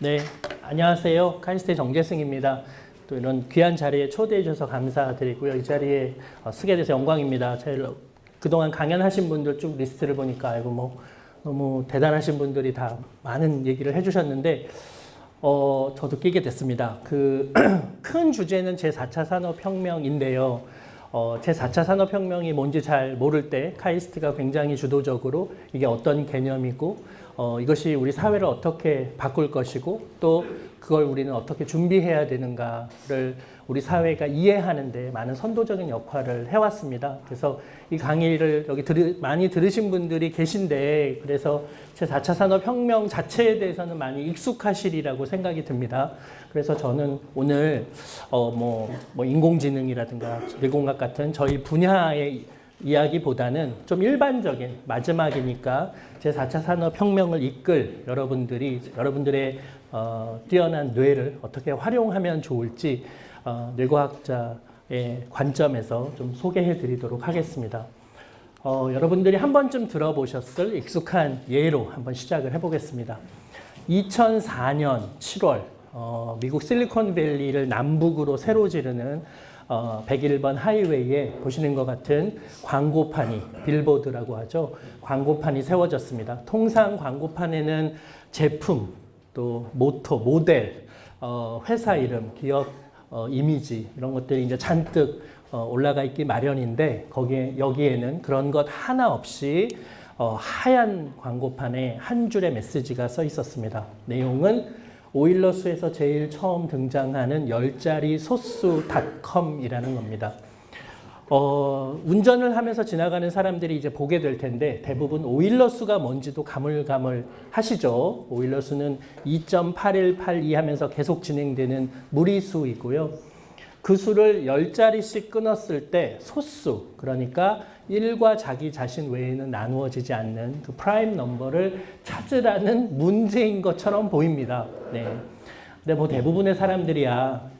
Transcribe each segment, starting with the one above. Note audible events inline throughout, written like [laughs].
네, 안녕하세요. 카이스트 정재승입니다. 또 이런 귀한 자리에 초대해 주셔서 감사드리고요. 이 자리에 어, 서게 돼서 영광입니다. 그동안 강연하신 분들 쭉 리스트를 보니까 아이고 뭐 너무 대단하신 분들이 다 많은 얘기를 해주셨는데 어, 저도 끼게 됐습니다. 그 [clears throat] 큰 주제는 제4차 산업혁명인데요. 어, 제4차 산업혁명이 뭔지 잘 모를 때 카이스트가 굉장히 주도적으로 이게 어떤 개념이고 어, 이것이 우리 사회를 어떻게 바꿀 것이고 또 그걸 우리는 어떻게 준비해야 되는가를 우리 사회가 이해하는 데 많은 선도적인 역할을 해왔습니다. 그래서 이 강의를 여기 들으, 많이 들으신 분들이 계신데 그래서 제4차 산업혁명 자체에 대해서는 많이 익숙하시리라고 생각이 듭니다. 그래서 저는 오늘 어, 뭐, 뭐 인공지능이라든가 리공학 같은 저희 분야의 이야기보다는 좀 일반적인 마지막이니까 제4차 산업혁명을 이끌 여러분들이 여러분들의 어, 뛰어난 뇌를 어떻게 활용하면 좋을지 어, 뇌과학자의 관점에서 좀 소개해 드리도록 하겠습니다. 어, 여러분들이 한 번쯤 들어보셨을 익숙한 예로 한번 시작을 해보겠습니다. 2004년 7월 어, 미국 실리콘밸리를 남북으로 새로 지르는 어, 101번 하이웨이에 보시는 것 같은 광고판이 빌보드라고 하죠. 광고판이 세워졌습니다. 통상 광고판에는 제품, 또 모토, 모델, 어, 회사 이름, 기업 어, 이미지 이런 것들이 이제 잔뜩 어, 올라가 있기 마련인데 거기에 여기에는 그런 것 하나 없이 어, 하얀 광고판에 한 줄의 메시지가 써 있었습니다. 내용은 오일러스에서 제일 처음 등장하는 열자리 소스닷컴이라는 겁니다. 어, 운전을 하면서 지나가는 사람들이 이제 보게 될 텐데 대부분 오일러 수가 뭔지도 가물가물 하시죠. 오일러 수는 2.8182 하면서 계속 진행되는 무리수이고요. 그 수를 10자리씩 끊었을 때 소수, 그러니까 1과 자기 자신 외에는 나누어지지 않는 그 prime number를 찾으라는 문제인 것처럼 보입니다. 네. 근데 뭐 대부분의 사람들이야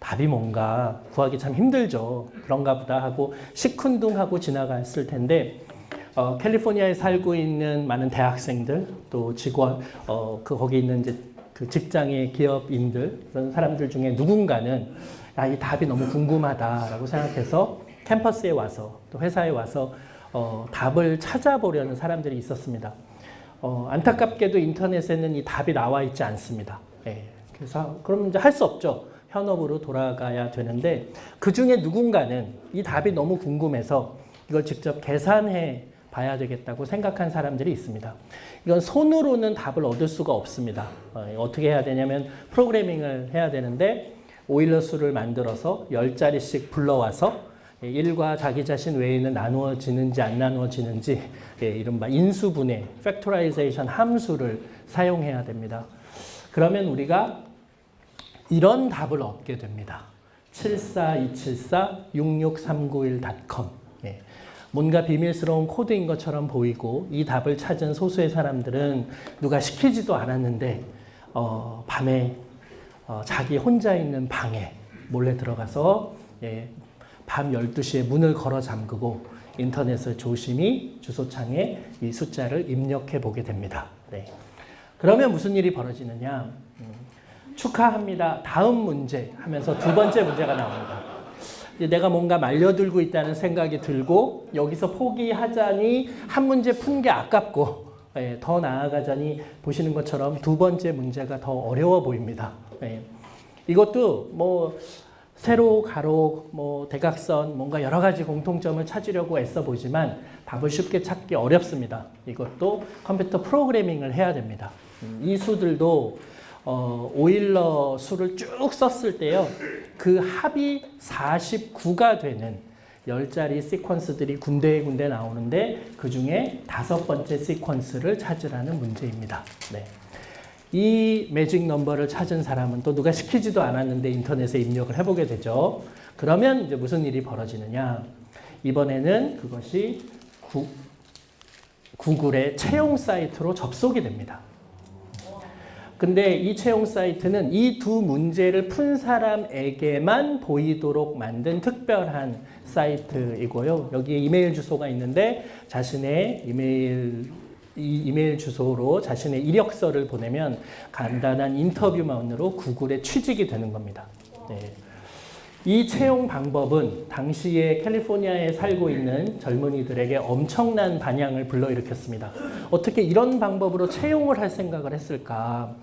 답이 뭔가 구하기 참 힘들죠. 그런가 보다 하고 시큰둥하고 지나갔을 텐데 어, 캘리포니아에 살고 있는 많은 대학생들 또 직원 어, 그 거기 있는 이제 그 직장의 기업인들 그런 사람들 중에 누군가는 야, 이 답이 너무 궁금하다라고 생각해서 캠퍼스에 와서 또 회사에 와서 어, 답을 찾아보려는 사람들이 있었습니다. 어, 안타깝게도 인터넷에는 이 답이 나와 있지 않습니다. 예, 그래서 그럼 이제 할 수 없죠. 현업으로 돌아가야 되는데 그 중에 누군가는 이 답이 너무 궁금해서 이걸 직접 계산해 봐야 되겠다고 생각한 사람들이 있습니다. 이건 손으로는 답을 얻을 수가 없습니다. 어떻게 해야 되냐면 프로그래밍을 해야 되는데 오일러 수를 만들어서 10자리씩 불러와서 1과 자기 자신 외에는 나누어지는지 안 나누어지는지 예, 이른바 인수분해, factorization 함수를 사용해야 됩니다. 그러면 우리가 이런 답을 얻게 됩니다. 74274-66391.com 예. 뭔가 비밀스러운 코드인 것처럼 보이고 이 답을 찾은 소수의 사람들은 누가 시키지도 않았는데 어, 밤에 어, 자기 혼자 있는 방에 몰래 들어가서 예, 밤 12시에 문을 걸어 잠그고 인터넷을 조심히 주소창에 이 숫자를 입력해 보게 됩니다. 네. 그러면 무슨 일이 벌어지느냐. 음, 축하합니다. 다음 문제 하면서 두 번째 문제가 나옵니다. 내가 뭔가 말려들고 있다는 생각이 들고 여기서 포기하자니 한 문제 푼 게 아깝고 예, 더 나아가자니 보시는 것처럼 두 번째 문제가 더 어려워 보입니다. 예. 이것도 뭐 세로, 가로, 뭐 대각선 뭔가 여러 가지 공통점을 찾으려고 애써 보지만 답을 쉽게 찾기 어렵습니다. 이것도 컴퓨터 프로그래밍을 해야 됩니다. 음, 이 수들도 어, 오일러 수를 쭉 썼을 때요. 그 합이 49가 되는 10자리 시퀀스들이 군데 군데 나오는데 그 중에 다섯 번째 시퀀스를 찾으라는 문제입니다. 네. 이 매직 넘버를 찾은 사람은 또 누가 시키지도 않았는데 인터넷에 입력을 해보게 되죠. 그러면 이제 무슨 일이 벌어지느냐. 이번에는 그것이 구, 구글의 채용 사이트로 접속이 됩니다. 근데 이 채용 사이트는 이 두 문제를 푼 사람에게만 보이도록 만든 특별한 사이트이고요. 여기에 이메일 주소가 있는데 자신의 이메일 이 이메일 주소로 자신의 이력서를 보내면 간단한 인터뷰만으로 구글에 취직이 되는 겁니다. 네. 이 채용 방법은 당시에 캘리포니아에 살고 있는 젊은이들에게 엄청난 반향을 불러일으켰습니다. 어떻게 이런 방법으로 채용을 할 생각을 했을까?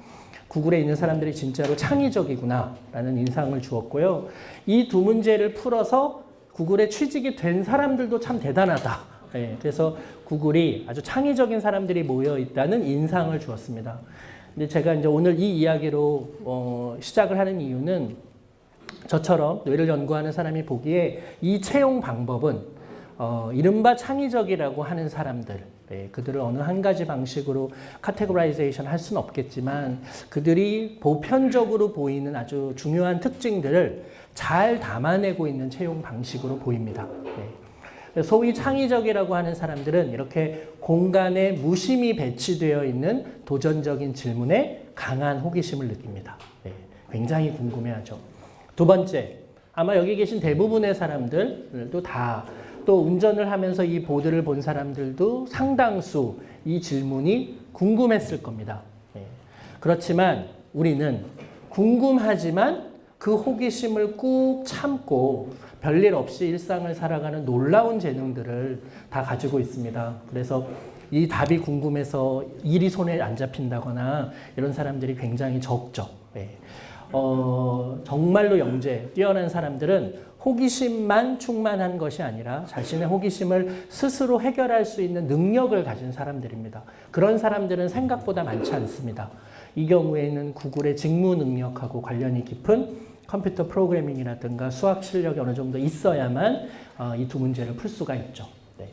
구글에 있는 사람들이 진짜로 창의적이구나 라는 인상을 주었고요. 이 두 문제를 풀어서 구글에 취직이 된 사람들도 참 대단하다. 네, 그래서 구글이 아주 창의적인 사람들이 모여 있다는 인상을 주었습니다. 근데 제가 이제 오늘 이 이야기로 어, 시작을 하는 이유는 저처럼 뇌를 연구하는 사람이 보기에 이 채용 방법은 어, 이른바 창의적이라고 하는 사람들, 네, 그들을 어느 한 가지 방식으로 categorization 할 수는 없겠지만 그들이 보편적으로 보이는 아주 중요한 특징들을 잘 담아내고 있는 채용 방식으로 보입니다. 네. 소위 창의적이라고 하는 사람들은 이렇게 공간에 무심히 배치되어 있는 도전적인 질문에 강한 호기심을 느낍니다. 네. 굉장히 궁금해하죠. 두 번째, 아마 여기 계신 대부분의 사람들도 다 또 운전을 하면서 이 보드를 본 사람들도 상당수 이 질문이 궁금했을 겁니다. 예. 그렇지만 우리는 궁금하지만 그 호기심을 꾹 참고 별일 없이 일상을 살아가는 놀라운 재능들을 다 가지고 있습니다. 그래서 이 답이 궁금해서 일이 손에 안 잡힌다거나 이런 사람들이 굉장히 적죠. 예. 어, 정말로 영재, 뛰어난 사람들은 호기심만 충만한 것이 아니라 자신의 호기심을 스스로 해결할 수 있는 능력을 가진 사람들입니다. 그런 사람들은 생각보다 많지 않습니다. 이 경우에는 구글의 직무 능력하고 관련이 깊은 컴퓨터 프로그래밍이라든가 수학 실력이 어느 정도 있어야만 어, 이두 문제를 풀 수가 있죠. 네.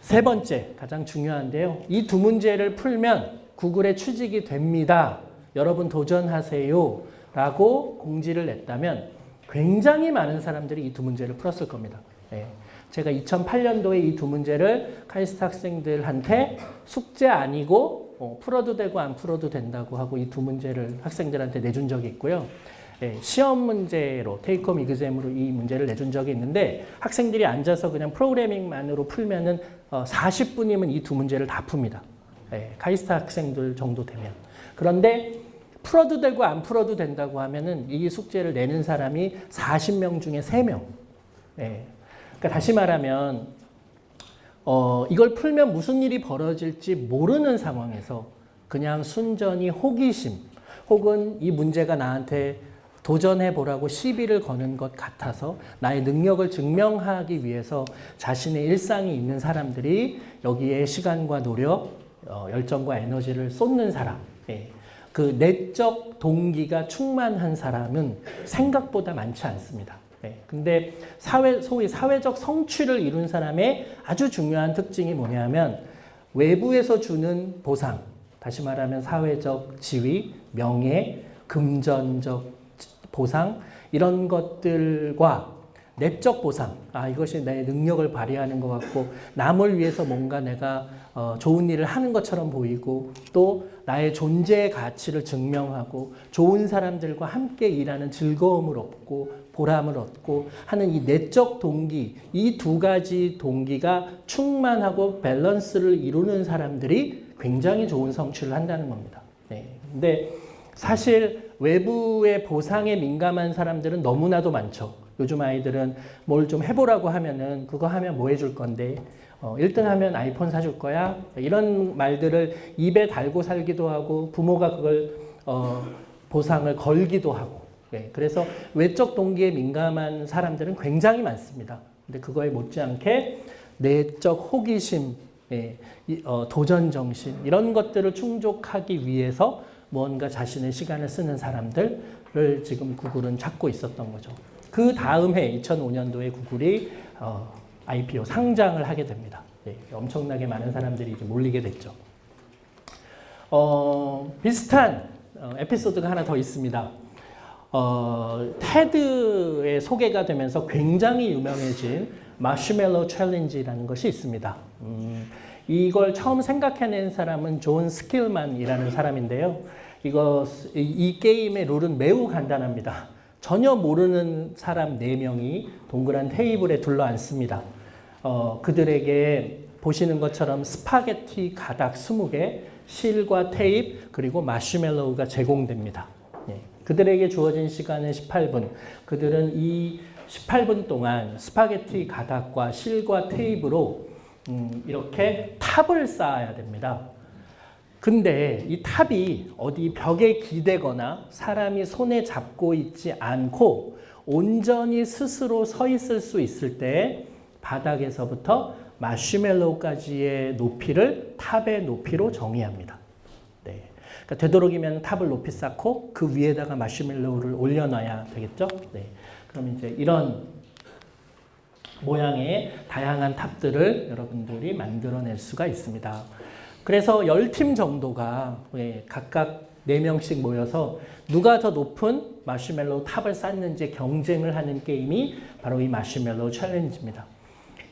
세 번째, 가장 중요한데요. 이 두 문제를 풀면 구글에 취직이 됩니다. 여러분 도전하세요. 라고 공지를 냈다면 굉장히 많은 사람들이 이 두 문제를 풀었을 겁니다. 예. 제가 2008년도에 이 두 문제를 카이스트 학생들한테 숙제 아니고 어, 풀어도 되고 안 풀어도 된다고 하고 이 두 문제를 학생들한테 내준 적이 있고요. 예, 시험 문제로 테이크홈 이그잼으로 이 문제를 내준 적이 있는데 학생들이 앉아서 그냥 프로그래밍만으로 풀면은 어, 40분이면 이 두 문제를 다 풉니다. 예, 카이스트 학생들 정도 되면. 그런데 풀어도 되고 안 풀어도 된다고 하면은 이 숙제를 내는 사람이 40명 중에 3명. 예. 그러니까 다시 말하면 어, 이걸 풀면 무슨 일이 벌어질지 모르는 상황에서 그냥 순전히 호기심 혹은 이 문제가 나한테 도전해 보라고 시비를 거는 것 같아서 나의 능력을 증명하기 위해서 자신의 일상이 있는 사람들이 여기에 시간과 노력, 어, 열정과 에너지를 쏟는 사람. 예. 그 내적 동기가 충만한 사람은 생각보다 많지 않습니다. 네. 근데 사회, 소위 사회적 성취를 이룬 사람의 아주 중요한 특징이 뭐냐면 외부에서 주는 보상, 다시 말하면 사회적 지위, 명예, 금전적 보상, 이런 것들과 내적 보상, 아 이것이 내 능력을 발휘하는 것 같고 남을 위해서 뭔가 내가 어, 좋은 일을 하는 것처럼 보이고 또 나의 존재의 가치를 증명하고 좋은 사람들과 함께 일하는 즐거움을 얻고 보람을 얻고 하는 이 내적 동기 이 두 가지 동기가 충만하고 밸런스를 이루는 사람들이 굉장히 좋은 성취를 한다는 겁니다. 네. 근데 사실 외부의 보상에 민감한 사람들은 너무나도 많죠. 요즘 아이들은 뭘 좀 해보라고 하면은 그거 하면 뭐 해줄 건데 어, 1등 하면 아이폰 사줄 거야 이런 말들을 입에 달고 살기도 하고 부모가 그걸 어, 보상을 걸기도 하고 네, 그래서 외적 동기에 민감한 사람들은 굉장히 많습니다. 근데 그거에 못지않게 내적 호기심, 예, 어, 도전 정신 이런 것들을 충족하기 위해서 무언가 자신의 시간을 쓰는 사람들을 지금 구글은 찾고 있었던 거죠. 그 다음 해 2005년도에 구글이 어, IPO 상장을 하게 됩니다. 네, 엄청나게 많은 사람들이 이제 몰리게 됐죠. 어, 비슷한 어, 에피소드가 하나 더 있습니다. 어, 테드에 소개가 되면서 굉장히 유명해진 마시멜로 challenge라는 것이 있습니다. 음, 이걸 처음 생각해낸 사람은 존 스킬만이라는 사람인데요. 이거 이, 이 게임의 룰은 매우 간단합니다. 전혀 모르는 사람 4명이 동그란 테이블에 둘러앉습니다. 어, 그들에게 보시는 것처럼 스파게티 가닥 20개, 실과 테이프, 그리고 마시멜로우가 제공됩니다. 예. 그들에게 주어진 시간은 18분. 그들은 이 18분 동안 스파게티 가닥과 실과 테이프로 음, 이렇게 탑을 쌓아야 됩니다. 근데 이 탑이 어디 벽에 기대거나 사람이 손에 잡고 있지 않고 온전히 스스로 서 있을 수 있을 때 바닥에서부터 마시멜로우까지의 높이를 탑의 높이로 정의합니다. 네. 그러니까 되도록이면 탑을 높이 쌓고 그 위에다가 마시멜로우를 올려놔야 되겠죠? 네. 그럼 이제 이런 모양의 다양한 탑들을 여러분들이 만들어낼 수가 있습니다. 그래서 10팀 정도가 예, 각각 4명씩 모여서 누가 더 높은 마시멜로우 탑을 쌓는지 경쟁을 하는 게임이 바로 이 마시멜로우 challenge입니다.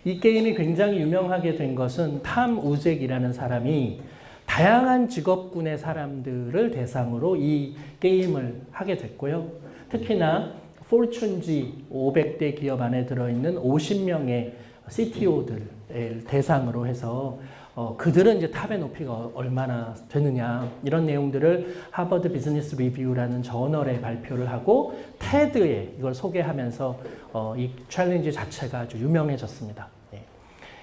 이 게임이 굉장히 유명하게 된 것은 탐 우잭이라는 사람이 다양한 직업군의 사람들을 대상으로 이 게임을 하게 됐고요. 특히나 포춘지 500대 기업 안에 들어있는 50명의 CTO들을 대상으로 해서 어, 그들은 이제 탑의 높이가 얼마나 되느냐 이런 내용들을 하버드 비즈니스 리뷰라는 저널에 발표를 하고 테드에 이걸 소개하면서 어, 이 challenge 자체가 아주 유명해졌습니다. 예.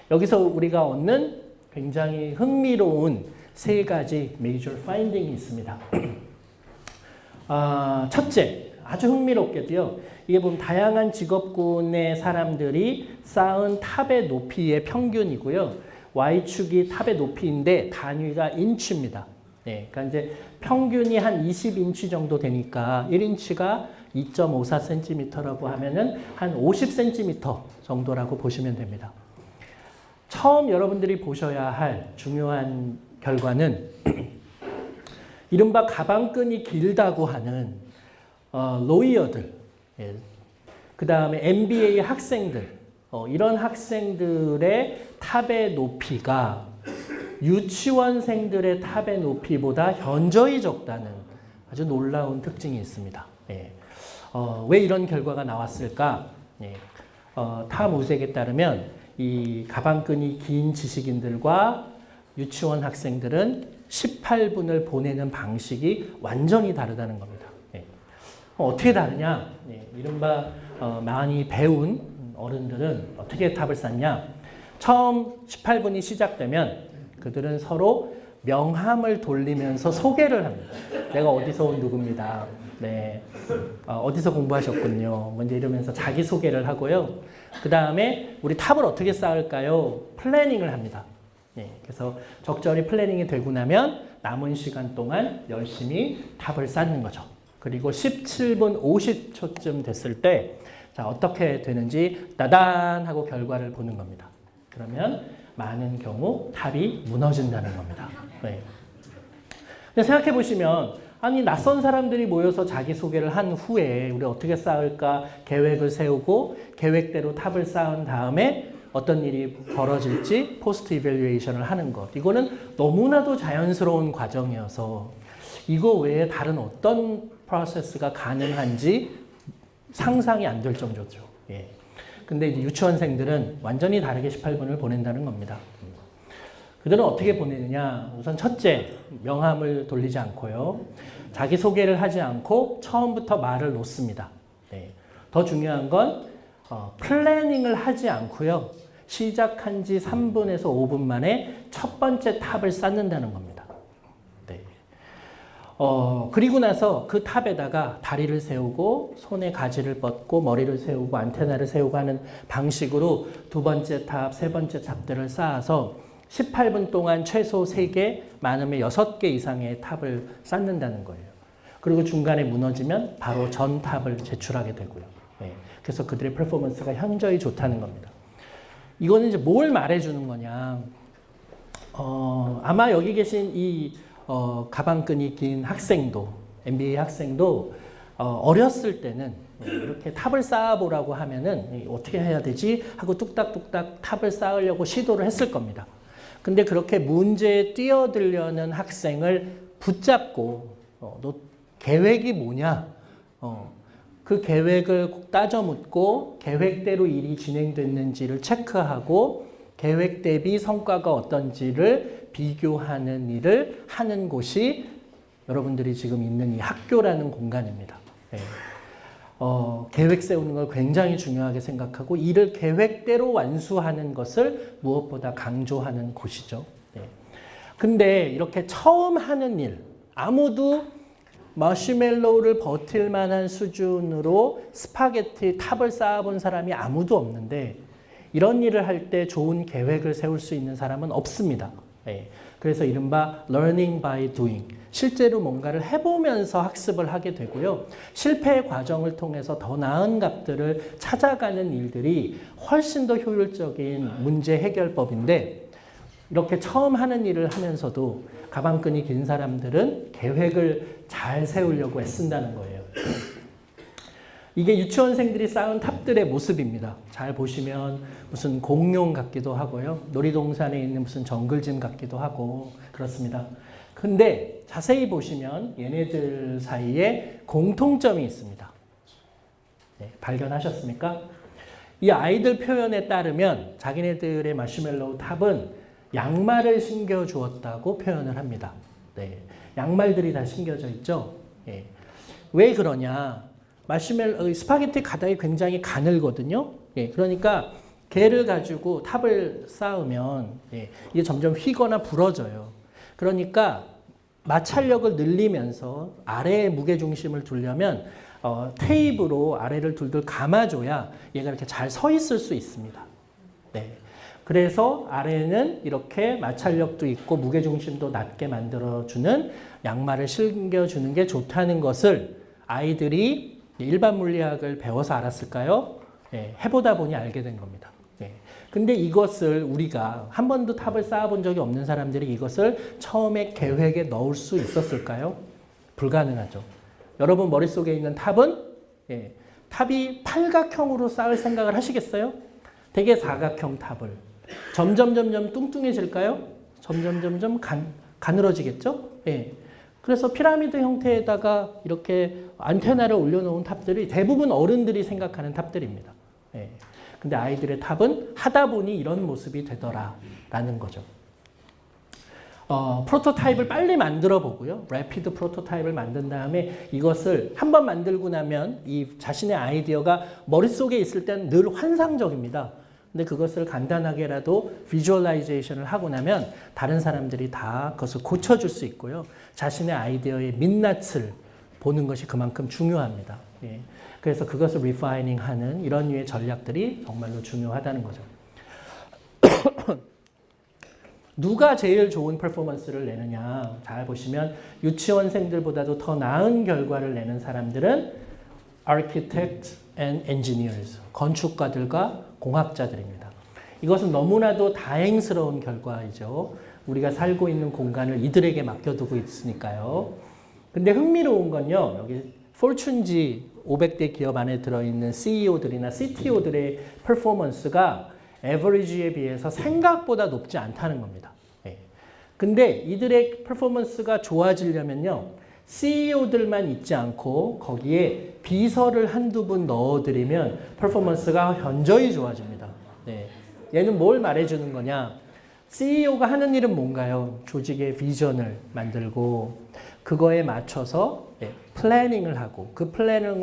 여기서 우리가 얻는 굉장히 흥미로운 세 가지 major finding이 있습니다. [clears throat] 아, 첫째, 아주 흥미롭게도요. 이게 보면 다양한 직업군의 사람들이 쌓은 탑의 높이의 평균이고요. Y축이 탑의 높이인데 단위가 인치입니다. 네, 그러니까 이제 평균이 한 20인치 정도 되니까 1인치가 2.54cm라고 하면은 한 50cm 정도라고 보시면 됩니다. 처음 여러분들이 보셔야 할 중요한 결과는 [clears throat] 이른바 가방끈이 길다고 하는 어, 로이어들, 예. 그 다음에 MBA 학생들, 어, 이런 학생들의 탑의 높이가 유치원생들의 탑의 높이보다 현저히 적다는 아주 놀라운 특징이 있습니다. 예. 어, 왜 이런 결과가 나왔을까? 예. 어, 타 무색에 따르면 이 가방끈이 긴 지식인들과 유치원 학생들은 18분을 보내는 방식이 완전히 다르다는 겁니다. 예. 어떻게 다르냐? 예. 이른바 어, 많이 배운 어른들은 어떻게 탑을 쌓냐? 처음 18분이 시작되면 그들은 서로 명함을 돌리면서 소개를 합니다. 내가 어디서 온 누구입니다. 네. 어디서 공부하셨군요. 먼저 이러면서 자기소개를 하고요. 그 다음에 우리 탑을 어떻게 쌓을까요? planning을 합니다. 네. 그래서 적절히 planning이 되고 나면 남은 시간 동안 열심히 탑을 쌓는 거죠. 그리고 17분 50초쯤 됐을 때 자, 어떻게 되는지 따단 하고 결과를 보는 겁니다. 그러면 많은 경우 탑이 무너진다는 겁니다. 네. 근데 생각해 보시면 아니 낯선 사람들이 모여서 자기소개를 한 후에 우리 어떻게 쌓을까 계획을 세우고 계획대로 탑을 쌓은 다음에 어떤 일이 벌어질지 포스트 이벨리에이션을 하는 것. 이거는 너무나도 자연스러운 과정이어서 이거 외에 다른 어떤 프로세스가 가능한지 상상이 안 될 정도죠. 예. 근데 이제 유치원생들은 완전히 다르게 18분을 보낸다는 겁니다. 그들은 어떻게 보내느냐? 우선 첫째, 명함을 돌리지 않고요. 자기소개를 하지 않고 처음부터 말을 놓습니다. 네. 더 중요한 건 어, 플래닝을 하지 않고요. 시작한 지 3분에서 5분 만에 첫 번째 탑을 쌓는다는 겁니다. 어, 그리고 나서 그 탑에다가 다리를 세우고 손에 가지를 뻗고 머리를 세우고 안테나를 세우고 하는 방식으로 두 번째 탑, 세 번째 탑들을 쌓아서 18분 동안 최소 3개, 많으면 6개 이상의 탑을 쌓는다는 거예요. 그리고 중간에 무너지면 바로 전 탑을 제출하게 되고요. 네. 그래서 그들의 퍼포먼스가 현저히 좋다는 겁니다. 이거는 이제 뭘 말해주는 거냐. 어, 아마 여기 계신 이 어, 가방끈이 긴 학생도, MBA 학생도 어, 렸을 때는 이렇게 탑을 쌓아보라고 하면은 어떻게 해야 되지? 하고 뚝딱뚝딱 탑을 쌓으려고 시도를 했을 겁니다. 근데 그렇게 문제에 뛰어들려는 학생을 붙잡고 어, 너 계획이 뭐냐? 어, 그 계획을 꼭 따져 묻고 계획대로 일이 진행됐는지를 체크하고 계획 대비 성과가 어떤지를 비교하는 일을 하는 곳이 여러분들이 지금 있는 이 학교라는 공간입니다. 예. 어, 계획 세우는 걸 굉장히 중요하게 생각하고 이를 계획대로 완수하는 것을 무엇보다 강조하는 곳이죠. 예. 근데 이렇게 처음 하는 일, 아무도 마시멜로우를 버틸 만한 수준으로 스파게티 탑을 쌓아본 사람이 아무도 없는데 이런 일을 할 때 좋은 계획을 세울 수 있는 사람은 없습니다. 예. 그래서 이른바 learning by doing. 실제로 뭔가를 해보면서 학습을 하게 되고요. 실패의 과정을 통해서 더 나은 값들을 찾아가는 일들이 훨씬 더 효율적인 문제 해결법인데 이렇게 처음 하는 일을 하면서도 가방끈이 긴 사람들은 계획을 잘 세우려고 애쓴다는 거예요. 이게 유치원생들이 쌓은 탑들의 모습입니다. 잘 보시면 무슨 공룡 같기도 하고요. 놀이동산에 있는 무슨 정글짐 같기도 하고 그렇습니다. 근데 자세히 보시면 얘네들 사이에 공통점이 있습니다. 네, 발견하셨습니까? 이 아이들 표현에 따르면 자기네들의 마시멜로우 탑은 양말을 신겨 주었다고 표현을 합니다. 네, 양말들이 다 신겨져 있죠. 예. 왜 그러냐? 마시멜로 스파게티 가닥이 굉장히 가늘거든요. 예, 그러니까 걔를 가지고 탑을 쌓으면 예, 이게 점점 휘거나 부러져요. 그러니까 마찰력을 늘리면서 아래에 무게 중심을 두려면 어, 테이프로 아래를 둘둘 감아줘야 얘가 이렇게 잘 서 있을 수 있습니다. 네. 그래서 아래는 이렇게 마찰력도 있고 무게 중심도 낮게 만들어주는 양말을 신겨주는 게 좋다는 것을 아이들이 일반 물리학을 배워서 알았을까요? 예, 해보다 보니 알게 된 겁니다. 예. 근데 이것을 우리가 한 번도 탑을 쌓아본 적이 없는 사람들이 이것을 처음에 계획에 넣을 수 있었을까요? 불가능하죠. 여러분 머릿속에 있는 탑은 예, 탑이 팔각형으로 쌓을 생각을 하시겠어요? 되게 사각형 탑을 점점 점점 뚱뚱해질까요? 점점 점점 간, 가늘어지겠죠? 예. 그래서 피라미드 형태에다가 이렇게 안테나를 올려놓은 탑들이 대부분 어른들이 생각하는 탑들입니다. 예. 근데 아이들의 탑은 하다 보니 이런 모습이 되더라라는 거죠. 어, 프로토타입을 빨리 만들어 보고요. 래피드 프로토타입을 만든 다음에 이것을 한 번 만들고 나면 이 자신의 아이디어가 머릿속에 있을 때는 늘 환상적입니다. 근데 그것을 간단하게라도 visualization을 하고 나면 다른 사람들이 다 그것을 고쳐줄 수 있고요. 자신의 아이디어의 민낯을 보는 것이 그만큼 중요합니다. 예. 그래서 그것을 refining 하는 이런 류의 전략들이 정말로 중요하다는 거죠. [coughs] 누가 제일 좋은 퍼포먼스를 내느냐 잘 보시면 유치원생들보다도 더 나은 결과를 내는 사람들은 architect and engineers 건축가들과 공학자들입니다. 이것은 너무나도 다행스러운 결과이죠. 우리가 살고 있는 공간을 이들에게 맡겨두고 있으니까요. 근데 흥미로운 건요. 여기 포춘지 500대 기업 안에 들어있는 CEO들이나 CTO들의 퍼포먼스가 에버리지에 비해서 생각보다 높지 않다는 겁니다. 예. 근데 이들의 퍼포먼스가 좋아지려면요. CEO들만 있지 않고 거기에 비서를 한두 분 넣어드리면 퍼포먼스가 현저히 좋아집니다. 네. 얘는 뭘 말해주는 거냐? CEO가 하는 일은 뭔가요? 조직의 비전을 만들고 그거에 맞춰서 네, planning을 하고 그 플랜을,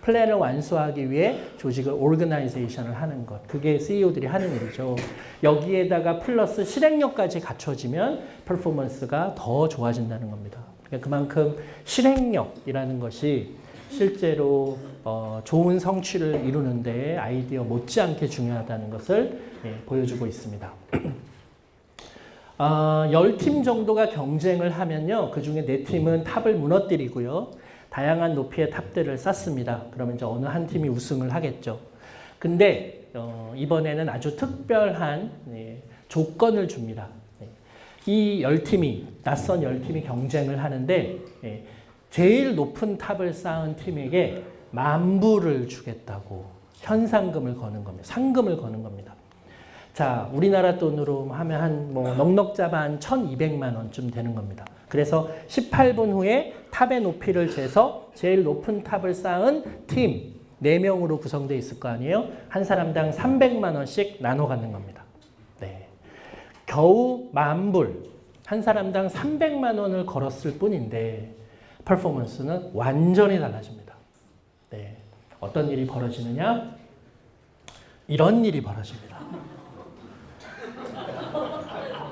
플랜을 완수하기 위해 조직을 organization을 하는 것. 그게 CEO들이 하는 일이죠. 여기에다가 플러스 실행력까지 갖춰지면 퍼포먼스가 더 좋아진다는 겁니다. 그러니까 그만큼 실행력이라는 것이 실제로 어, 좋은 성취를 이루는 데 아이디어 못지않게 중요하다는 것을 예, 보여주고 있습니다. [clears throat] 어, 10팀 정도가 경쟁을 하면요. 그 중에 4팀은 탑을 무너뜨리고요. 다양한 높이의 탑들을 쌓습니다. 그러면 이제 어느 한 팀이 우승을 하겠죠. 근데 어, 이번에는 아주 특별한 예, 조건을 줍니다. 이 열팀이 낯선 열팀이 경쟁을 하는데 예, 제일 높은 탑을 쌓은 팀에게 만불을 주겠다고 현상금을 거는 겁니다. 상금을 거는 겁니다. 자, 우리나라 돈으로 하면 한 뭐 넉넉 잡아 한 1,200만 원쯤 되는 겁니다. 그래서 18분 후에 탑의 높이를 재서 제일 높은 탑을 쌓은 팀 4명으로 구성되어 있을 거 아니에요? 한 사람당 300만 원씩 나눠 갖는 겁니다. 네. 겨우 만불 한 사람당 300만 원을 걸었을 뿐인데 퍼포먼스는 완전히 달라집니다. 네. 어떤 일이 벌어지느냐? 이런 일이 벌어집니다.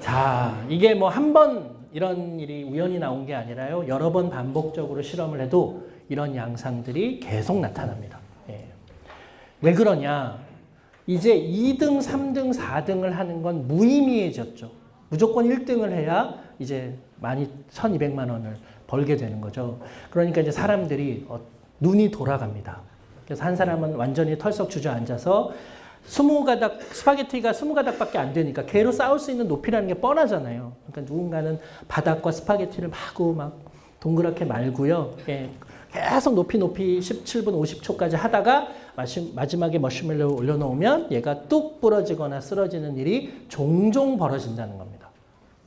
자, 이게 뭐 한 번 이런 일이 우연히 나온 게 아니라요. 여러 번 반복적으로 실험을 해도 이런 양상들이 계속 나타납니다. 예. 왜 그러냐? 이제 2등, 3등, 4등을 하는 건 무의미해졌죠. 무조건 1등을 해야 이제 많이 1200만 원을 벌게 되는 거죠. 그러니까 이제 사람들이 어, 눈이 돌아갑니다. 그래서 한 사람은 완전히 털썩 주저앉아서 스무 가닥 스파게티가 스무 가닥밖에 안 되니까 걔로 쌓을 수 있는 높이라는 게 뻔하잖아요. 그러니까 누군가는 바닥과 스파게티를 마구 막 동그랗게 말고요. 예, 계속 높이 높이 17분 50초까지 하다가 마지막에 머시멜로 올려놓으면 얘가 뚝 부러지거나 쓰러지는 일이 종종 벌어진다는 겁니다.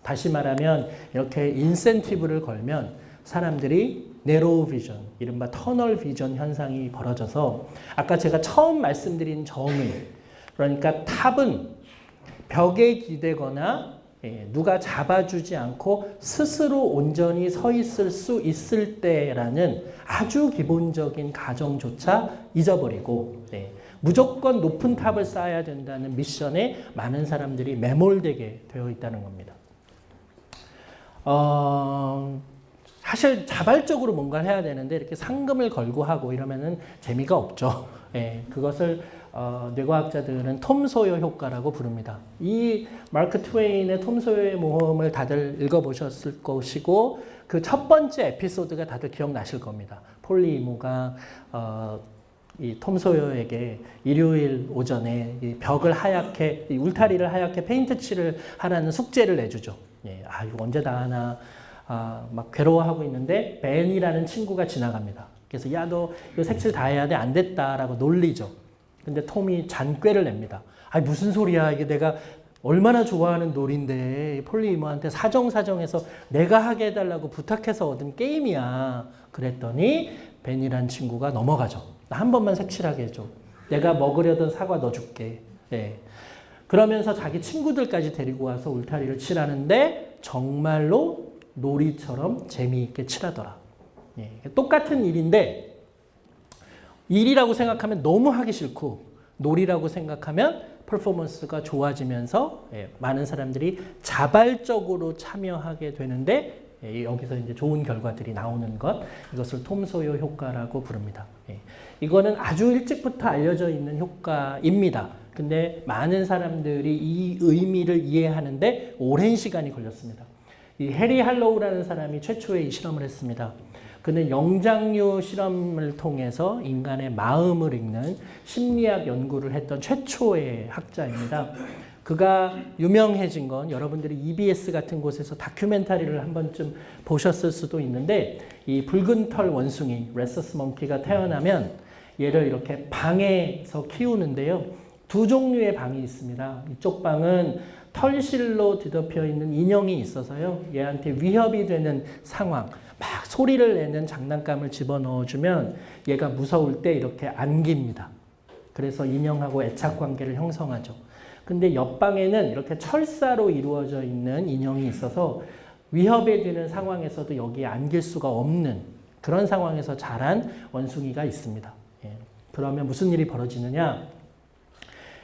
다시 말하면 이렇게 인센티브를 걸면 사람들이 네로우 비전, 이른바 터널 비전 현상이 벌어져서 아까 제가 처음 말씀드린 정의, 그러니까 탑은 벽에 기대거나 예, 누가 잡아주지 않고 스스로 온전히 서 있을 수 있을 때라는 아주 기본적인 가정조차 잊어버리고 네, 무조건 높은 탑을 쌓아야 된다는 미션에 많은 사람들이 매몰되게 되어 있다는 겁니다. 어, 사실 자발적으로 뭔가를 해야 되는데 이렇게 상금을 걸고 하고 이러면은 재미가 없죠. 예, 그것을 어, 뇌과학자들은 톰 소요 효과라고 부릅니다. 이 마크 트웨인의 톰 소요의 모험을 다들 읽어보셨을 것이고 그 첫 번째 에피소드가 다들 기억나실 겁니다. 폴리 이모가 어, 이 톰 소여에게 일요일 오전에 이 벽을 하얗게 이 울타리를 하얗게 페인트 칠을 하라는 숙제를 내주죠. 예, 아 이거 언제 다 하나 아, 막 괴로워하고 있는데 벤이라는 친구가 지나갑니다. 그래서 야 너 이거 색칠 다 해야 돼 안 됐다라고 놀리죠. 근데 톰이 잔꾀를 냅니다. 아 무슨 소리야 이게 내가 얼마나 좋아하는 놀인데 폴리 이모한테 사정사정해서 내가 하게 해달라고 부탁해서 얻은 게임이야. 그랬더니 벤이란 친구가 넘어가죠. 나 한 번만 색칠하게 해줘. 내가 먹으려던 사과 넣어줄게. 예. 그러면서 자기 친구들까지 데리고 와서 울타리를 칠하는데 정말로 놀이처럼 재미있게 칠하더라. 예. 똑같은 일인데 일이라고 생각하면 너무 하기 싫고 놀이라고 생각하면 퍼포먼스가 좋아지면서 예, 많은 사람들이 자발적으로 참여하게 되는데 예, 여기서 이제 좋은 결과들이 나오는 것 이것을 톰 소요 효과라고 부릅니다. 예, 이거는 아주 일찍부터 알려져 있는 효과입니다. 근데 많은 사람들이 이 의미를 이해하는데 오랜 시간이 걸렸습니다. 이 해리 할로우라는 사람이 최초의 이 실험을 했습니다. 그는 영장류 실험을 통해서 인간의 마음을 읽는 심리학 연구를 했던 최초의 학자입니다. 그가 유명해진 건 여러분들이 EBS 같은 곳에서 다큐멘터리를 한 번쯤 보셨을 수도 있는데 이 붉은 털 원숭이 rhesus monkey가 태어나면 얘를 이렇게 방에서 키우는데요. 두 종류의 방이 있습니다. 이쪽 방은 털실로 뒤덮여 있는 인형이 있어서요. 얘한테 위협이 되는 상황, 막 소리를 내는 장난감을 집어넣어주면 얘가 무서울 때 이렇게 안깁니다. 그래서 인형하고 애착 관계를 형성하죠. 근데 옆방에는 이렇게 철사로 이루어져 있는 인형이 있어서 위협에 되는 상황에서도 여기에 안길 수가 없는 그런 상황에서 자란 원숭이가 있습니다. 예. 그러면 무슨 일이 벌어지느냐?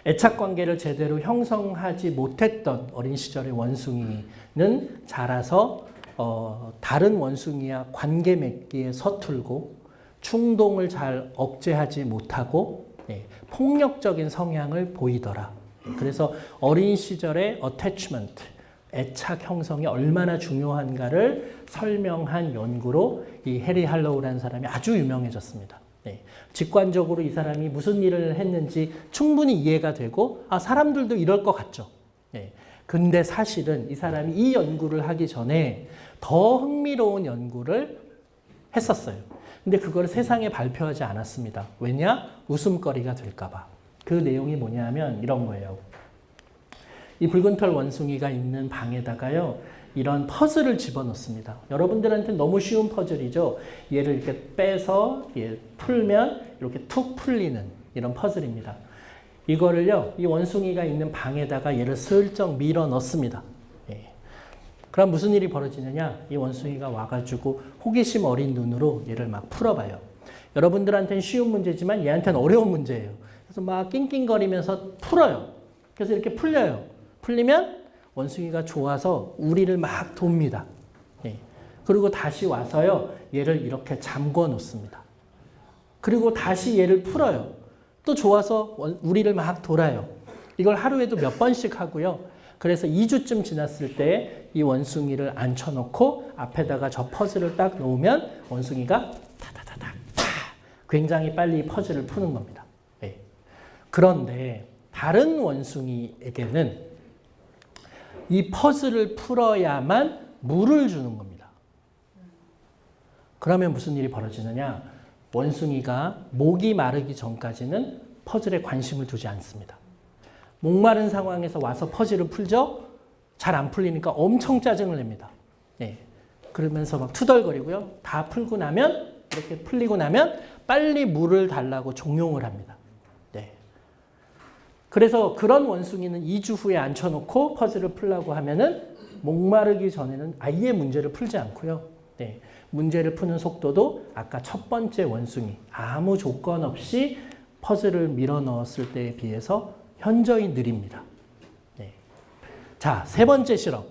애착 관계를 제대로 형성하지 못했던 어린 시절의 원숭이는 자라서 어, 다른 원숭이와 관계 맺기에 서툴고 충동을 잘 억제하지 못하고 예, 폭력적인 성향을 보이더라. 그래서 어린 시절의 attachment, 애착 형성이 얼마나 중요한가를 설명한 연구로 이 해리 할로우라는 사람이 아주 유명해졌습니다. 네. 직관적으로 이 사람이 무슨 일을 했는지 충분히 이해가 되고 아 사람들도 이럴 것 같죠. 네. 근데 사실은 이 사람이 이 연구를 하기 전에 더 흥미로운 연구를 했었어요. 근데 그걸 세상에 발표하지 않았습니다. 왜냐? 웃음거리가 될까 봐. 그 내용이 뭐냐면 이런 거예요. 이 붉은 털 원숭이가 있는 방에다가요. 이런 퍼즐을 집어넣습니다. 여러분들한테 너무 쉬운 퍼즐이죠. 얘를 이렇게 빼서 얘 풀면 이렇게 툭 풀리는 이런 퍼즐입니다. 이거를요. 이 원숭이가 있는 방에다가 얘를 슬쩍 밀어 넣습니다. 그럼 무슨 일이 벌어지느냐? 이 원숭이가 와가지고 호기심 어린 눈으로 얘를 막 풀어봐요. 여러분들한테는 쉬운 문제지만 얘한테는 어려운 문제예요. 그래서 막 낑낑거리면서 풀어요. 그래서 이렇게 풀려요. 풀리면 원숭이가 좋아서 우리를 막 돕니다. 예. 그리고 다시 와서요. 얘를 이렇게 잠궈 놓습니다. 그리고 다시 얘를 풀어요. 또 좋아서 원- 우리를 막 돌아요. 이걸 하루에도 몇 번씩 하고요. 그래서 2주쯤 지났을 때 이 원숭이를 앉혀놓고 앞에다가 저 퍼즐을 딱 놓으면 원숭이가 타다다닥 타 굉장히 빨리 이 퍼즐을 푸는 겁니다. 예. 그런데 다른 원숭이에게는 이 퍼즐을 풀어야만 물을 주는 겁니다. 그러면 무슨 일이 벌어지느냐? 원숭이가 목이 마르기 전까지는 퍼즐에 관심을 두지 않습니다. 목마른 상황에서 와서 퍼즐을 풀죠? 잘 안 풀리니까 엄청 짜증을 냅니다. 예. 그러면서 막 투덜거리고요. 다 풀고 나면, 이렇게 풀리고 나면 빨리 물을 달라고 종용을 합니다. 네. 그래서 그런 원숭이는 2주 후에 앉혀놓고 퍼즐을 풀라고 하면은 목마르기 전에는 아예 문제를 풀지 않고요. 네. 문제를 푸는 속도도 아까 첫 번째 원숭이 아무 조건 없이 퍼즐을 밀어 넣었을 때에 비해서 현저히 느립니다. 네. 자, 세 번째 실험.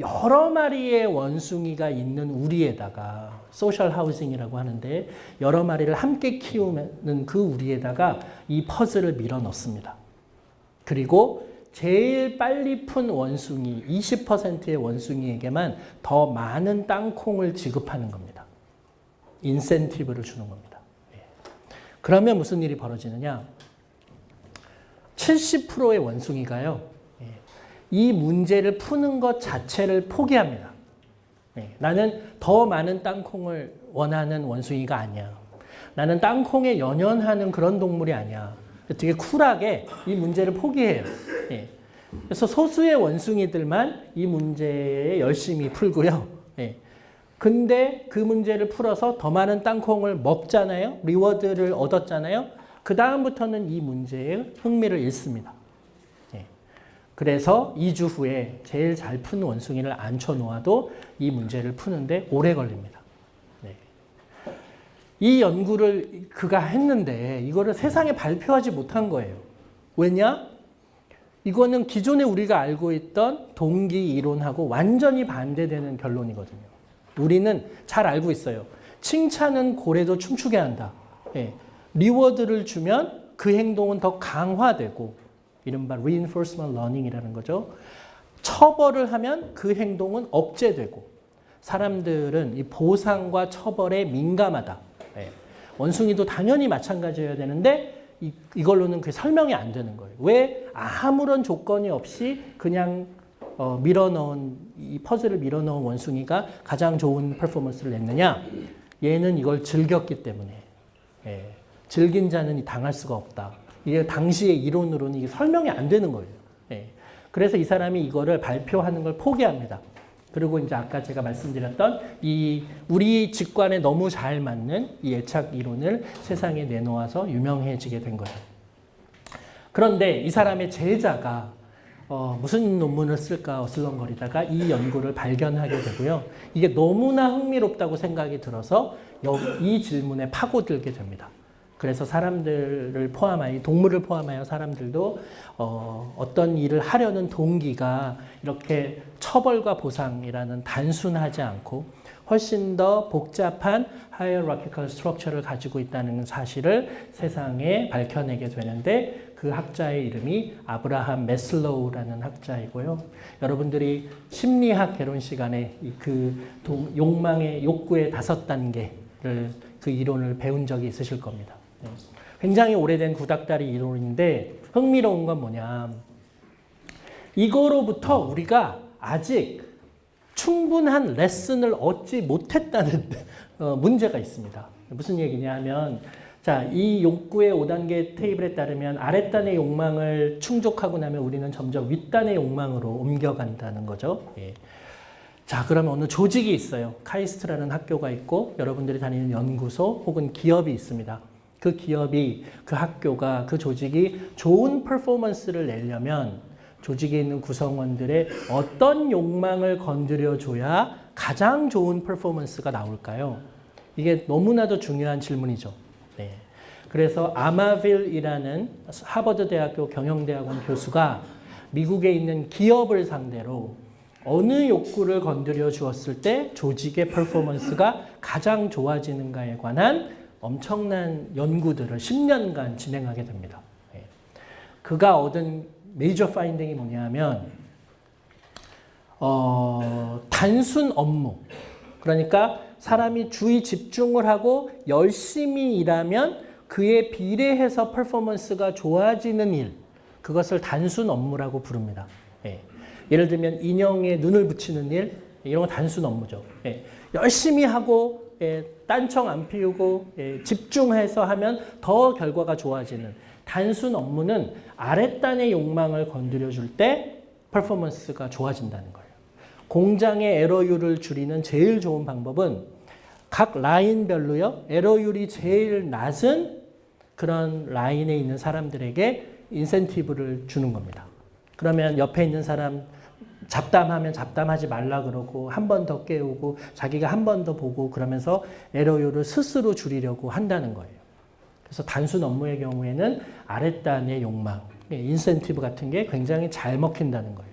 여러 마리의 원숭이가 있는 우리에다가 social housing이라고 하는데 여러 마리를 함께 키우는 그 우리에다가 이 퍼즐을 밀어 넣습니다. 그리고 제일 빨리 푼 원숭이 20%의 원숭이에게만 더 많은 땅콩을 지급하는 겁니다. 인센티브를 주는 겁니다. 예. 그러면 무슨 일이 벌어지느냐? 70%의 원숭이가요. 예. 이 문제를 푸는 것 자체를 포기합니다. 예. 나는 더 많은 땅콩을 원하는 원숭이가 아니야. 나는 땅콩에 연연하는 그런 동물이 아니야. 되게 쿨하게 이 문제를 포기해요. 예. 그래서 소수의 원숭이들만 이 문제에 열심히 풀고요. 예. 근데 그 문제를 풀어서 더 많은 땅콩을 먹잖아요. 리워드를 얻었잖아요. 그 다음부터는 이 문제에 흥미를 잃습니다. 예. 그래서 2주 후에 제일 잘 푼 원숭이를 앉혀 놓아도 이 문제를 푸는데 오래 걸립니다. 네. 이 연구를 그가 했는데 이거를 세상에 발표하지 못한 거예요. 왜냐? 이거는 기존에 우리가 알고 있던 동기 이론하고 완전히 반대되는 결론이거든요. 우리는 잘 알고 있어요. 칭찬은 고래도 춤추게 한다. 예. 리워드를 주면 그 행동은 더 강화되고 이른바 reinforcement learning이라는 거죠. 처벌을 하면 그 행동은 억제되고 사람들은 이 보상과 처벌에 민감하다. 예. 원숭이도 당연히 마찬가지여야 되는데 이, 이걸로는 그 설명이 안 되는 거예요. 왜 아무런 조건이 없이 그냥 어, 밀어넣은 이 퍼즐을 밀어넣은 원숭이가 가장 좋은 퍼포먼스를 냈느냐? 얘는 이걸 즐겼기 때문에 예, 즐긴 자는 당할 수가 없다. 이게 당시의 이론으로는 이게 설명이 안 되는 거예요. 예, 그래서 이 사람이 이거를 발표하는 걸 포기합니다. 그리고 이제 아까 제가 말씀드렸던 이 우리 직관에 너무 잘 맞는 이 애착 이론을 세상에 내놓아서 유명해지게 된 거예요. 그런데 이 사람의 제자가 어, 무슨 논문을 쓸까 어슬렁거리다가 이 연구를 발견하게 되고요. 이게 너무나 흥미롭다고 생각이 들어서 이 질문에 파고들게 됩니다. 그래서 사람들을 포함하여 동물을 포함하여 사람들도 어, 어떤 일을 하려는 동기가 이렇게 처벌과 보상이라는 단순하지 않고 훨씬 더 복잡한 hierarchical structure를 가지고 있다는 사실을 세상에 밝혀내게 되는데 그 학자의 이름이 아브라함 메슬로우라는 학자이고요. 여러분들이 심리학 개론 시간에 그 욕망의 욕구의 다섯 단계를 그 이론을 배운 적이 있으실 겁니다. 네. 굉장히 오래된 구닥다리 이론인데 흥미로운 건 뭐냐. 이거로부터 우리가 아직 충분한 레슨을 얻지 못했다는 [laughs] 어, 문제가 있습니다. 무슨 얘기냐 하면 자, 이 욕구의 5단계 테이블에 따르면 아랫단의 욕망을 충족하고 나면 우리는 점점 윗단의 욕망으로 옮겨간다는 거죠. 예. 자, 그러면 어느 조직이 있어요. 카이스트라는 학교가 있고 여러분들이 다니는 연구소 혹은 기업이 있습니다. 그 기업이 그 학교가 그 조직이 좋은 퍼포먼스를 내려면 조직에 있는 구성원들의 어떤 욕망을 건드려줘야 가장 좋은 퍼포먼스가 나올까요? 이게 너무나도 중요한 질문이죠. 네. 그래서 아마빌이라는 하버드 대학교 경영대학원 교수가 미국에 있는 기업을 상대로 어느 욕구를 건드려 주었을 때 조직의 퍼포먼스가 가장 좋아지는가에 관한 엄청난 연구들을 10년간 진행하게 됩니다. 예. 그가 얻은 메이저 파인딩이 뭐냐면 어, 단순 업무 그러니까 사람이 주의 집중을 하고 열심히 일하면 그에 비례해서 퍼포먼스가 좋아지는 일 그것을 단순 업무라고 부릅니다. 예. 예를 들면 인형에 눈을 붙이는 일 이런 건 단순 업무죠. 예. 열심히 하고 예, 딴청 안 피우고 예, 집중해서 하면 더 결과가 좋아지는 단순 업무는 아랫단의 욕망을 건드려 줄 때 퍼포먼스가 좋아진다는 거예요. 공장의 에러율을 줄이는 제일 좋은 방법은 각 라인별로요. 에러율이 제일 낮은 그런 라인에 있는 사람들에게 인센티브를 주는 겁니다. 그러면 옆에 있는 사람 잡담하면 잡담하지 말라 그러고 한 번 더 깨우고 자기가 한 번 더 보고 그러면서 에러율을 스스로 줄이려고 한다는 거예요. 그래서 단순 업무의 경우에는 아랫단의 욕망, 인센티브 같은 게 굉장히 잘 먹힌다는 거예요.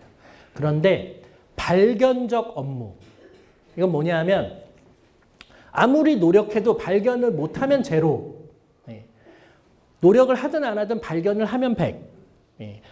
그런데 발견적 업무, 이건 뭐냐면 아무리 노력해도 발견을 못하면 제로. 예. 노력을 하든 안 하든 발견을 하면 100.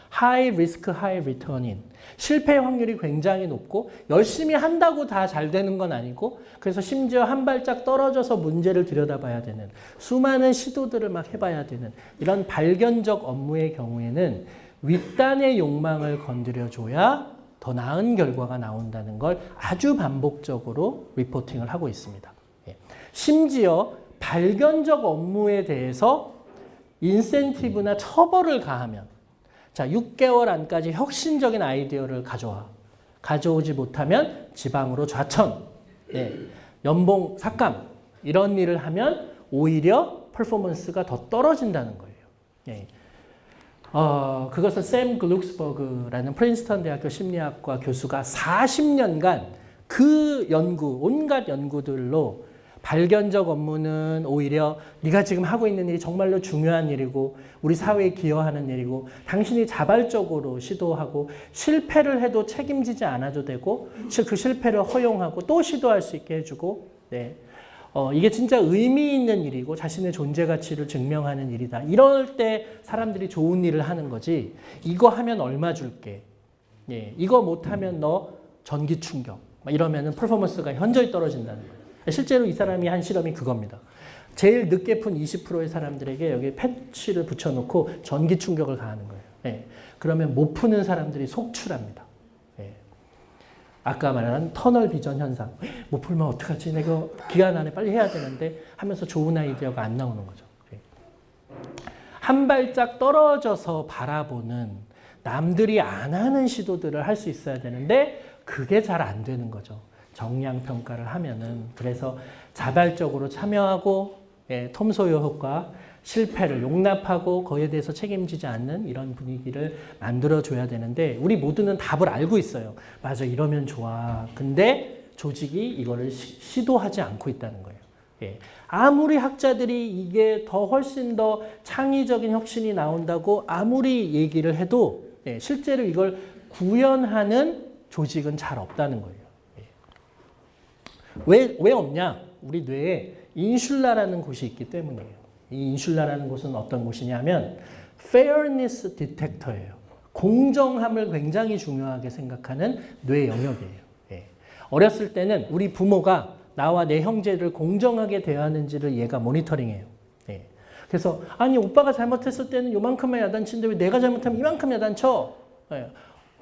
high risk high return인 실패 확률이 굉장히 높고 열심히 한다고 다 잘 되는 건 아니고 그래서 심지어 한 발짝 떨어져서 문제를 들여다봐야 되는 수많은 시도들을 막 해봐야 되는 이런 발견적 업무의 경우에는 윗단의 욕망을 건드려줘야 더 나은 결과가 나온다는 걸 아주 반복적으로 reporting을 하고 있습니다. 예. 심지어 발견적 업무에 대해서 인센티브나 처벌을 가하면 자, 6개월 안까지 혁신적인 아이디어를 가져와. 가져오지 못하면 지방으로 좌천, 네, 연봉 삭감 이런 일을 하면 오히려 퍼포먼스가 더 떨어진다는 거예요. 네. 어, 그것을 샘 글룩스버그라는 프린스턴 대학교 심리학과 교수가 40년간 그 연구, 온갖 연구들로 발견적 업무는 오히려 네가 지금 하고 있는 일이 정말로 중요한 일이고 우리 사회에 기여하는 일이고 당신이 자발적으로 시도하고 실패를 해도 책임지지 않아도 되고 그 실패를 허용하고 또 시도할 수 있게 해주고 네. 어, 이게 진짜 의미 있는 일이고 자신의 존재 가치를 증명하는 일이다. 이럴 때 사람들이 좋은 일을 하는 거지 이거 하면 얼마 줄게. 예, 이거 못하면 너 전기 충격. 이러면 은 퍼포먼스가 현저히 떨어진다는 거예요. 실제로 이 사람이 한 실험이 그겁니다. 제일 늦게 푼 20%의 사람들에게 여기 패치를 붙여놓고 전기 충격을 가하는 거예요. 네. 그러면 못 푸는 사람들이 속출합니다. 네. 아까 말한 터널 비전 현상. 못 풀면 어떡하지? 내가 기간 안에 빨리 해야 되는데 하면서 좋은 아이디어가 안 나오는 거죠. 네. 한 발짝 떨어져서 바라보는 남들이 안 하는 시도들을 할 수 있어야 되는데 그게 잘 안 되는 거죠. 정량 평가를 하면은 그래서 자발적으로 참여하고 예, 톰소요 효과 실패를 용납하고 거기에 대해서 책임지지 않는 이런 분위기를 만들어줘야 되는데 우리 모두는 답을 알고 있어요. 맞아 이러면 좋아. 근데 조직이 이거를 시, 도하지 않고 있다는 거예요. 예. 아무리 학자들이 이게 더 훨씬 더 창의적인 혁신이 나온다고 아무리 얘기를 해도 예, 실제로 이걸 구현하는 조직은 잘 없다는 거예요. 왜, 왜 없냐? 우리 뇌에 인슐라라는 곳이 있기 때문이에요. 이 인슐라라는 곳은 어떤 곳이냐면 fairness detector예요. 공정함을 굉장히 중요하게 생각하는 뇌 영역이에요. 예. 어렸을 때는 우리 부모가 나와 내 형제를 공정하게 대하는지를 얘가 모니터링해요. 예. 그래서 아니 오빠가 잘못했을 때는 요만큼만 야단치는데 왜 내가 잘못하면 이만큼 야단쳐? 예.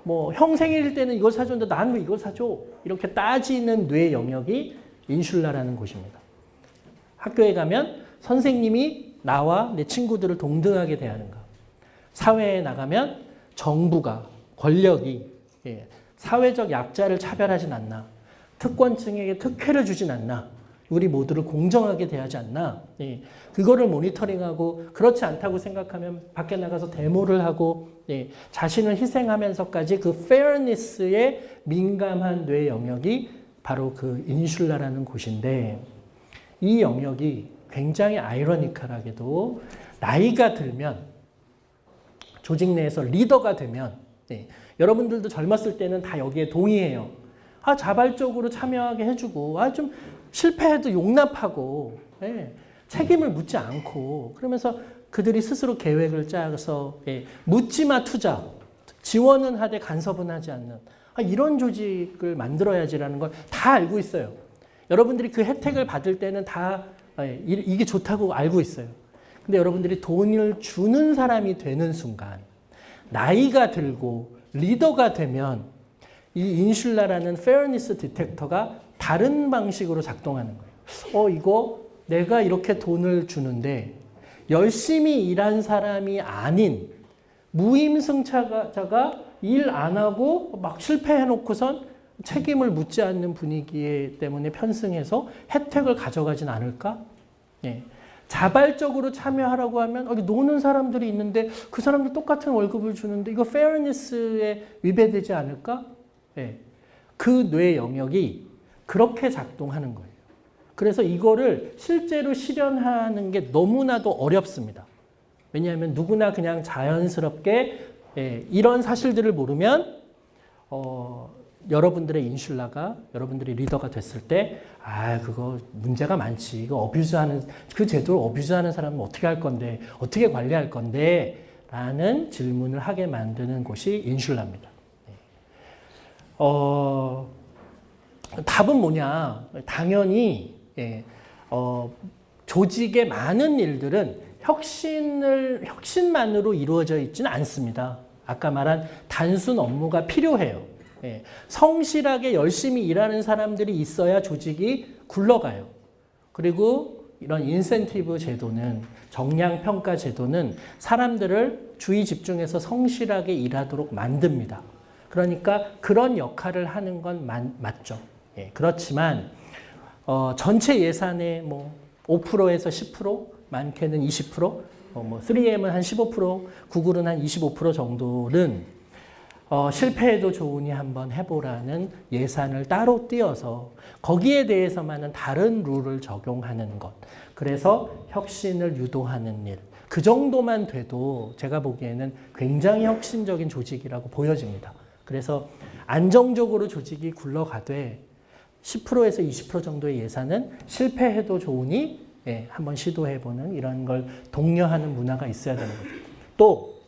뭐 형 생일일 때는 이걸 사줬는데 나는 왜 이걸 사줘? 이렇게 따지는 뇌 영역이 인슐라라는 곳입니다. 학교에 가면 선생님이 나와 내 친구들을 동등하게 대하는가. 사회에 나가면 정부가, 권력이 예, 사회적 약자를 차별하진 않나. 특권층에게 특혜를 주진 않나. 우리 모두를 공정하게 대하지 않나. 예. 그거를 모니터링하고 그렇지 않다고 생각하면 밖에 나가서 데모를 하고 예. 자신을 희생하면서까지 그 fairness에 민감한 뇌 영역이 바로 그 인슐라라는 곳인데 이 영역이 굉장히 아이러니컬하게도 나이가 들면 조직 내에서 리더가 되면 예. 여러분들도 젊었을 때는 다 여기에 동의해요. 아 자발적으로 참여하게 해주고 아 좀 실패해도 용납하고 예, 책임을 묻지 않고 그러면서 그들이 스스로 계획을 짜서 예, 묻지마 투자 지원은 하되 간섭은 하지 않는 아, 이런 조직을 만들어야지라는 걸 다 알고 있어요. 여러분들이 그 혜택을 받을 때는 다 예, 이- 이게 좋다고 알고 있어요. 근데 여러분들이 돈을 주는 사람이 되는 순간 나이가 들고 리더가 되면 이 insula라는 fairness detector가 다른 방식으로 작동하는 거예요. 어, 이거 내가 이렇게 돈을 주는데 열심히 일한 사람이 아닌 무임승차자가 일 안 하고 막 실패해놓고선 책임을 묻지 않는 분위기 때문에 편승해서 혜택을 가져가진 않을까? 예. 자발적으로 참여하라고 하면 여기 노는 사람들이 있는데 그 사람들 똑같은 월급을 주는데 이거 페어니스에 위배되지 않을까? 예. 그 뇌 영역이 그렇게 작동하는 거예요. 그래서 이거를 실제로 실현하는 게 너무나도 어렵습니다. 왜냐하면 누구나 그냥 자연스럽게 예, 이런 사실들을 모르면 어, 여러분들의 인슐라가 여러분들이 리더가 됐을 때 아 그거 문제가 많지 이거 어뷰즈하는 그 제도를 어뷰즈하는 사람은 어떻게 할 건데 어떻게 관리할 건데 라는 질문을 하게 만드는 곳이 인슐라입니다. 네. 어, 답은 뭐냐 당연히 예, 어, 조직의 많은 일들은 혁신을 혁신만으로 이루어져 있지는 않습니다. 아까 말한 단순 업무가 필요해요. 예, 성실하게 열심히 일하는 사람들이 있어야 조직이 굴러가요. 그리고 이런 인센티브 제도는 정량 평가 제도는 사람들을 주의 집중해서 성실하게 일하도록 만듭니다. 그러니까 그런 역할을 하는 건 맞, 맞죠. 예, 그렇지만 어, 전체 예산의 뭐 5%에서 10%, 많게는 20%, 어, 뭐 3M은 한 15%, 구글은 한 25% 정도는 어, 실패해도 좋으니 한번 해보라는 예산을 따로 띄어서 거기에 대해서만은 다른 룰을 적용하는 것. 그래서 혁신을 유도하는 일. 그 정도만 돼도 제가 보기에는 굉장히 혁신적인 조직이라고 보여집니다. 그래서 안정적으로 조직이 굴러가되 10%에서 20% 정도의 예산은 실패해도 좋으니 예, 한번 시도해보는 이런 걸 독려하는 문화가 있어야 되는 거죠. 또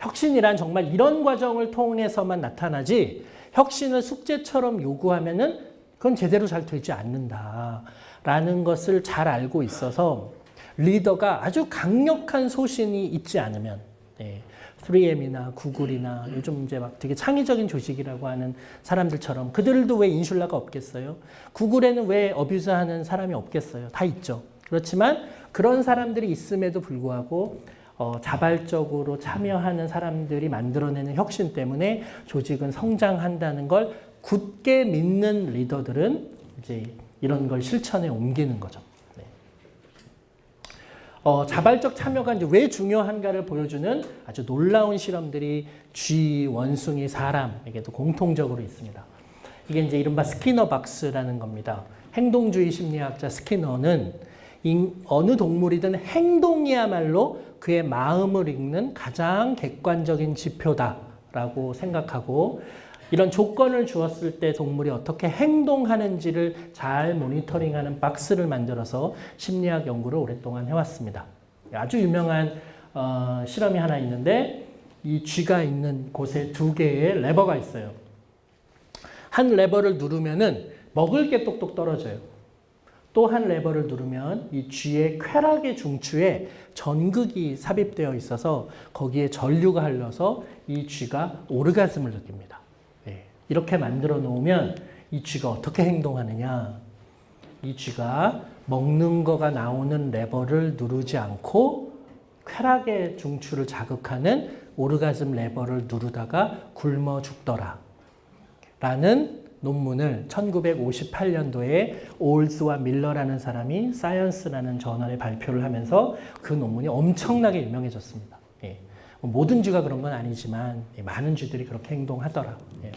혁신이란 정말 이런 과정을 통해서만 나타나지 혁신을 숙제처럼 요구하면 은 그건 제대로 잘 되지 않는다라는 것을 잘 알고 있어서 리더가 아주 강력한 소신이 있지 않으면 예, 3M이나 구글이나 요즘 이제 막 되게 창의적인 조직이라고 하는 사람들처럼 그들도 왜 인슐라가 없겠어요? 구글에는 왜 어뷰즈하는 사람이 없겠어요? 다 있죠. 그렇지만 그런 사람들이 있음에도 불구하고 어, 자발적으로 참여하는 사람들이 만들어내는 혁신 때문에 조직은 성장한다는 걸 굳게 믿는 리더들은 이제 이런 걸 실천에 옮기는 거죠. 네. 어, 자발적 참여가 이제 왜 중요한가를 보여주는 아주 놀라운 실험들이 쥐, 원숭이, 사람에게도 공통적으로 있습니다. 이게 이제 이른바 스키너 박스라는 겁니다. 행동주의 심리학자 스키너는 인, 어느 동물이든 행동이야말로 그의 마음을 읽는 가장 객관적인 지표다라고 생각하고 이런 조건을 주었을 때 동물이 어떻게 행동하는지를 잘 모니터링하는 박스를 만들어서 심리학 연구를 오랫동안 해왔습니다. 아주 유명한 어, 실험이 하나 있는데 이 쥐가 있는 곳에 두 개의 레버가 있어요. 한 레버를 누르면은 먹을 게 똑똑 떨어져요. 또 한 레버를 누르면 이 쥐의 쾌락의 중추에 전극이 삽입되어 있어서 거기에 전류가 흘러서 이 쥐가 오르가즘을 느낍니다. 네. 이렇게 만들어 놓으면 이 쥐가 어떻게 행동하느냐? 이 쥐가 먹는 거가 나오는 레버를 누르지 않고 쾌락의 중추를 자극하는 오르가즘 레버를 누르다가 굶어 죽더라. 라는 논문을 1958년도에 올스와 밀러라는 사람이 Science라는 저널에 발표를 하면서 그 논문이 엄청나게 유명해졌습니다. 예. 뭐 모든 쥐가 그런 건 아니지만 예, 많은 쥐들이 그렇게 행동하더라. 예.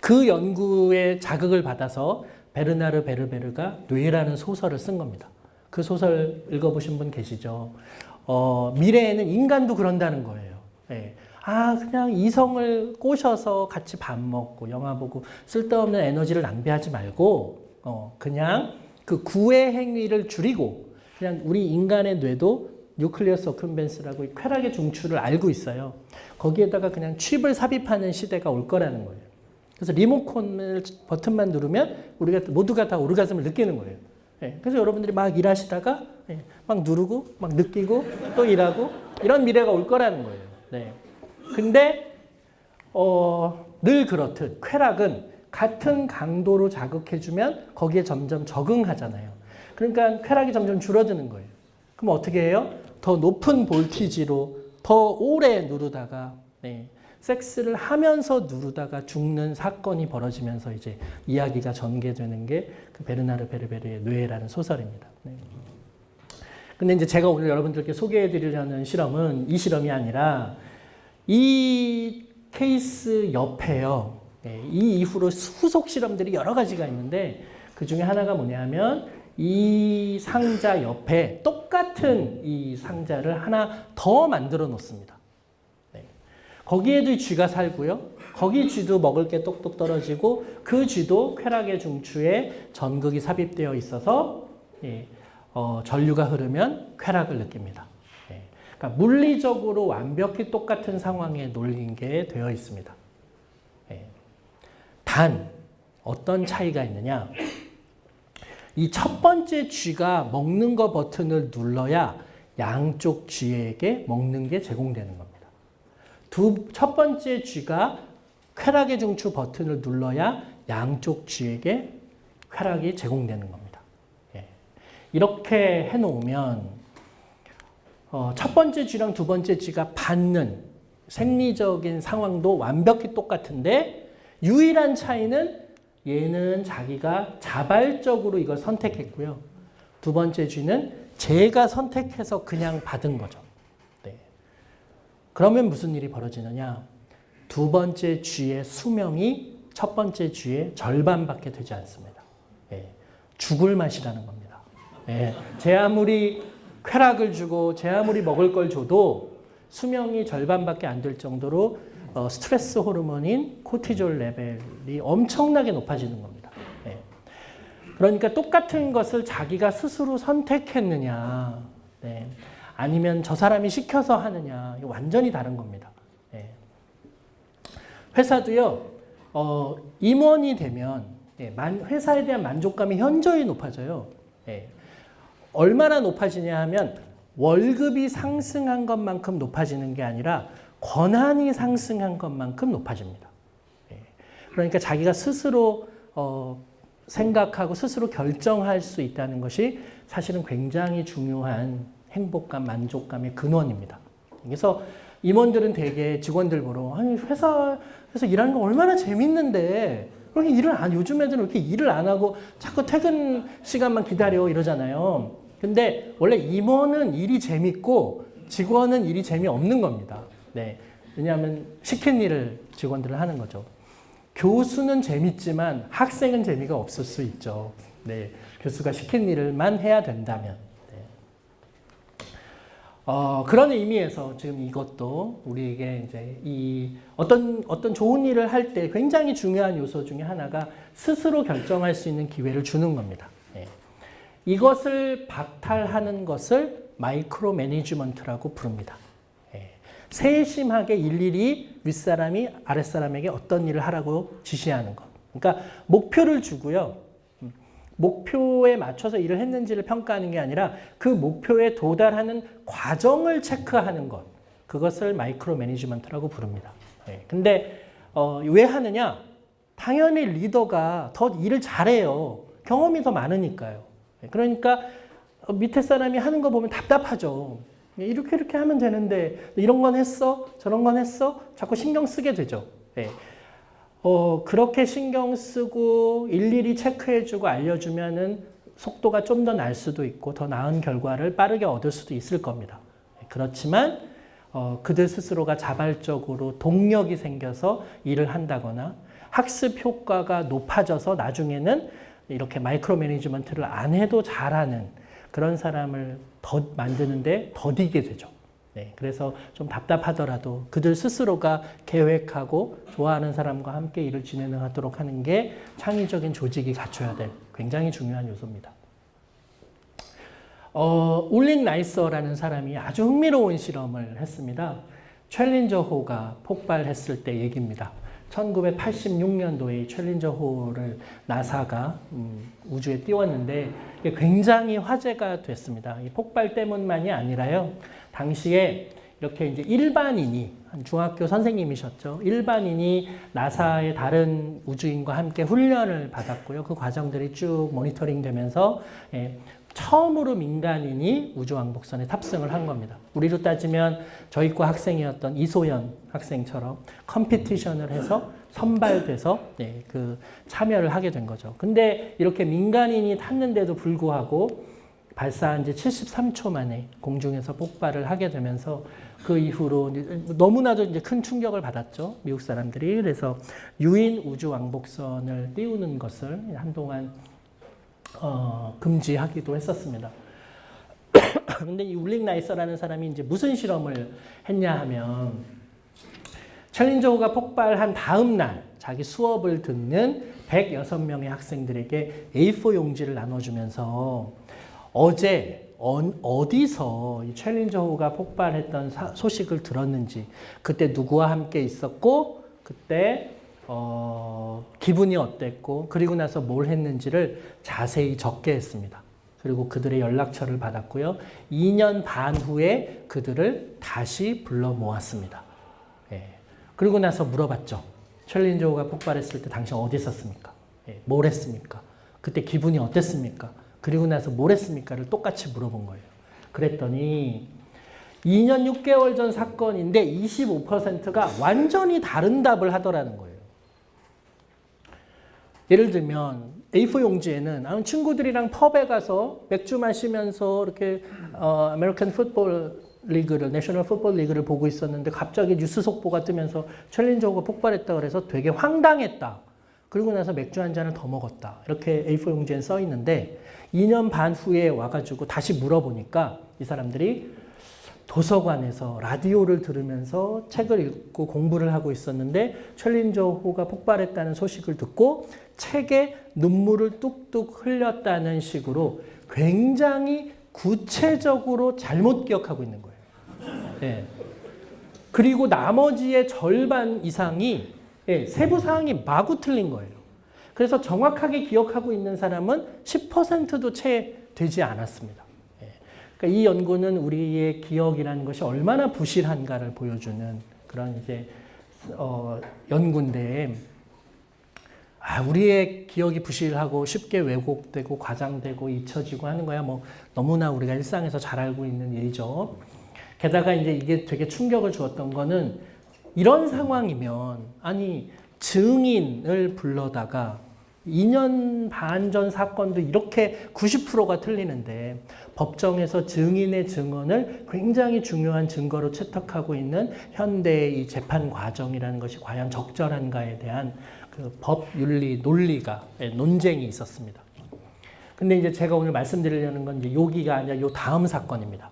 그 연구에 자극을 받아서 베르나르 베르베르가 뇌라는 소설을 쓴 겁니다. 그 소설 읽어보신 분 계시죠? 어, 미래에는 인간도 그런다는 거예요. 예. 아, 그냥 이성을 꼬셔서 같이 밥 먹고 영화 보고 쓸데없는 에너지를 낭비하지 말고, 어, 그냥 그 구애 행위를 줄이고, 그냥 우리 인간의 뇌도 뉴클리어 서큐벤스라고 쾌락의 중추를 알고 있어요. 거기에다가 그냥 칩을 삽입하는 시대가 올 거라는 거예요. 그래서 리모컨을 버튼만 누르면 우리가 모두가 다 오르가즘을 느끼는 거예요. 예, 그래서 여러분들이 막 일하시다가 예, 막 누르고 막 느끼고 또 일하고 이런 미래가 올 거라는 거예요. 네. 근데 어, 늘 그렇듯 쾌락은 같은 강도로 자극해주면 거기에 점점 적응하잖아요. 그러니까 쾌락이 점점 줄어드는 거예요. 그럼 어떻게 해요? 더 높은 볼티지로 더 오래 누르다가 네, 섹스를 하면서 누르다가 죽는 사건이 벌어지면서 이제 이야기가 전개되는 게 그 베르나르 베르베르의 뇌라는 소설입니다. 네. 근데 이제 제가 오늘 여러분들께 소개해 드리려는 실험은 이 실험이 아니라 이 케이스 옆에요. 네, 이 이후로 후속 실험들이 여러 가지가 있는데 그 중에 하나가 뭐냐면 이 상자 옆에 똑같은 이 상자를 하나 더 만들어 놓습니다. 네. 거기에도 쥐가 살고요. 거기 쥐도 먹을 게 똑똑 떨어지고 그 쥐도 쾌락의 중추에 전극이 삽입되어 있어서 예, 어, 전류가 흐르면 쾌락을 느낍니다. 예, 그러니까 물리적으로 완벽히 똑같은 상황에 놓인 게 되어 있습니다. 예, 단 어떤 차이가 있느냐? 이 첫 번째 쥐가 먹는 거 버튼을 눌러야 양쪽 쥐에게 먹는 게 제공되는 겁니다. 두, 첫 번째 쥐가 쾌락의 중추 버튼을 눌러야 양쪽 쥐에게 쾌락이 제공되는 겁니다. 예. 이렇게 해놓으면 어, 첫 번째 쥐랑 두 번째 쥐가 받는 생리적인 상황도 완벽히 똑같은데 유일한 차이는 얘는 자기가 자발적으로 이걸 선택했고요. 두 번째 쥐는 제가 선택해서 그냥 받은 거죠. 네. 그러면 무슨 일이 벌어지느냐? 두 번째 쥐의 수명이 첫 번째 쥐의 절반밖에 되지 않습니다. 예, 죽을 맛이라는 겁니다. 예, 제 아무리 쾌락을 주고 제 아무리 먹을 걸 줘도 수명이 절반밖에 안 될 정도로 어, 스트레스 호르몬인 코티졸 레벨이 엄청나게 높아지는 겁니다. 예. 그러니까 똑같은 것을 자기가 스스로 선택했느냐, 네. 아니면 저 사람이 시켜서 하느냐, 완전히 다른 겁니다. 회사도요, 어, 임원이 되면 예, 만, 회사에 대한 만족감이 현저히 높아져요. 예. 얼마나 높아지냐 하면 월급이 상승한 것만큼 높아지는 게 아니라 권한이 상승한 것만큼 높아집니다. 예. 그러니까 자기가 스스로 어, 생각하고 스스로 결정할 수 있다는 것이 사실은 굉장히 중요한 행복감, 만족감의 근원입니다. 그래서 임원들은 대개 직원들 보러 아니 회사에서 일하는 거 얼마나 재밌는데 그렇게 일을 안 요즘 애들은 이렇게 일을 안 하고 자꾸 퇴근 시간만 기다려 이러잖아요. 근데 원래 임원은 일이 재밌고 직원은 일이 재미없는 겁니다. 네. 왜냐하면 시킨 일을 직원들은 하는 거죠. 교수는 재밌지만 학생은 재미가 없을 수 있죠. 네. 교수가 시킨 일을만 해야 된다면. 어, 그런 의미에서 지금 이것도 우리에게 이제 이 어떤 어떤 좋은 일을 할 때 굉장히 중요한 요소 중에 하나가 스스로 결정할 수 있는 기회를 주는 겁니다. 예. 이것을 박탈하는 것을 마이크로 매니지먼트라고 부릅니다. 예. 세심하게 일일이 윗사람이 아랫사람에게 어떤 일을 하라고 지시하는 것. 그러니까 목표를 주고요. 목표에 맞춰서 일을 했는지를 평가하는 게 아니라 그 목표에 도달하는 과정을 체크하는 것. 그것을 마이크로 매니지먼트라고 부릅니다. 네. 근데 어, 왜 하느냐? 당연히 리더가 더 일을 잘해요. 경험이 더 많으니까요. 네. 그러니까 밑에 사람이 하는 거 보면 답답하죠. 이렇게 이렇게 하면 되는데 이런 건 했어? 저런 건 했어? 자꾸 신경 쓰게 되죠. 네. 어, 그렇게 신경 쓰고 일일이 체크해주고 알려주면은 속도가 좀 더 날 수도 있고 더 나은 결과를 빠르게 얻을 수도 있을 겁니다. 그렇지만 어, 그들 스스로가 자발적으로 동력이 생겨서 일을 한다거나 학습 효과가 높아져서 나중에는 이렇게 마이크로 매니지먼트를 안 해도 잘하는 그런 사람을 더 만드는데 더디게 되죠. 네, 그래서 좀 답답하더라도 그들 스스로가 계획하고 좋아하는 사람과 함께 일을 진행하도록 하는 게 창의적인 조직이 갖춰야 될 굉장히 중요한 요소입니다. 어, 울링 나이서라는 사람이 아주 흥미로운 실험을 했습니다. 챌린저호가 폭발했을 때 얘기입니다. 1986년도에 챌린저호를 나사가 음, 우주에 띄웠는데 굉장히 화제가 됐습니다. 이 폭발 때문만이 아니라요. 당시에 이렇게 이제 일반인이 한 중학교 선생님이셨죠. 일반인이 나사의 다른 우주인과 함께 훈련을 받았고요. 그 과정들이 쭉 모니터링 되면서 예, 처음으로 민간인이 우주왕복선에 탑승을 한 겁니다. 우리로 따지면 저희과 학생이었던 이소연 학생처럼 컴피티션을 해서 선발돼서 네, 그 참여를 하게 된 거죠. 근데 이렇게 민간인이 탔는데도 불구하고 발사한 지 73초 만에 공중에서 폭발을 하게 되면서 그 이후로 너무나도 이제 큰 충격을 받았죠. 미국 사람들이. 그래서 유인 우주 왕복선을 띄우는 것을 한동안 어, 금지하기도 했었습니다. [coughs] 근데 이 울링 나이서라는 사람이 이제 무슨 실험을 했냐 하면 챌린저호가 폭발한 다음 날 자기 수업을 듣는 106명의 학생들에게 A4 용지를 나눠주면서 어제 어, 디서 챌린저 호가 폭발했던 사, 소식을 들었는지 그때 누구와 함께 있었고 그때 어, 기분이 어땠고 그리고 나서 뭘 했는지를 자세히 적게 했습니다. 그리고 그들의 연락처를 받았고요. 2년 반 후에 그들을 다시 불러 모았습니다. 예. 그리고 나서 물어봤죠. 챌린저가 폭발했을 때 당신 어디 있었습니까? 예. 뭘 했습니까? 그때 기분이 어땠습니까? 그리고 나서 뭘 했습니까를 똑같이 물어본 거예요. 그랬더니 2년 6개월 전 사건인데 25%가 완전히 다른 답을 하더라는 거예요. 예를 들면 A4 용지에는 아, 친구들이랑 펍에 가서 맥주 마시면서 이렇게 어, American football league를 National Football League를 보고 있었는데 갑자기 뉴스 속보가 뜨면서 챌린저가 폭발했다 그래서 되게 황당했다. 그리고 나서 맥주 한 잔을 더 먹었다. 이렇게 A4 용지에 써 있는데 2년 반 후에 와가지고 다시 물어보니까 이 사람들이 도서관에서 라디오를 들으면서 책을 읽고 공부를 하고 있었는데 챌린저호가 폭발했다는 소식을 듣고 책에 눈물을 뚝뚝 흘렸다는 식으로 굉장히 구체적으로 잘못 기억하고 있는 거예요. 네. 그리고 나머지의 절반 이상이 네, 세부 사항이 마구 틀린 거예요. 그래서 정확하게 기억하고 있는 사람은 10%도 채 되지 않았습니다. 그러니까 이 연구는 우리의 기억이라는 것이 얼마나 부실한가를 보여주는 그런 이제 어, 연구인데 아, 우리의 기억이 부실하고 쉽게 왜곡되고 과장되고 잊혀지고 하는 거야 뭐 너무나 우리가 일상에서 잘 알고 있는 일이죠. 게다가 이제 이게 되게 충격을 주었던 거는 이런 상황이면 아니 증인을 불러다가 2년 반 전 사건도 이렇게 90%가 틀리는데 법정에서 증인의 증언을 굉장히 중요한 증거로 채택하고 있는 현대의 이 재판 과정이라는 것이 과연 적절한가에 대한 그 법윤리 논리가 예, 논쟁이 있었습니다. 근데 이제 제가 오늘 말씀드리려는 건 이제 여기가 아니라 요 다음 사건입니다.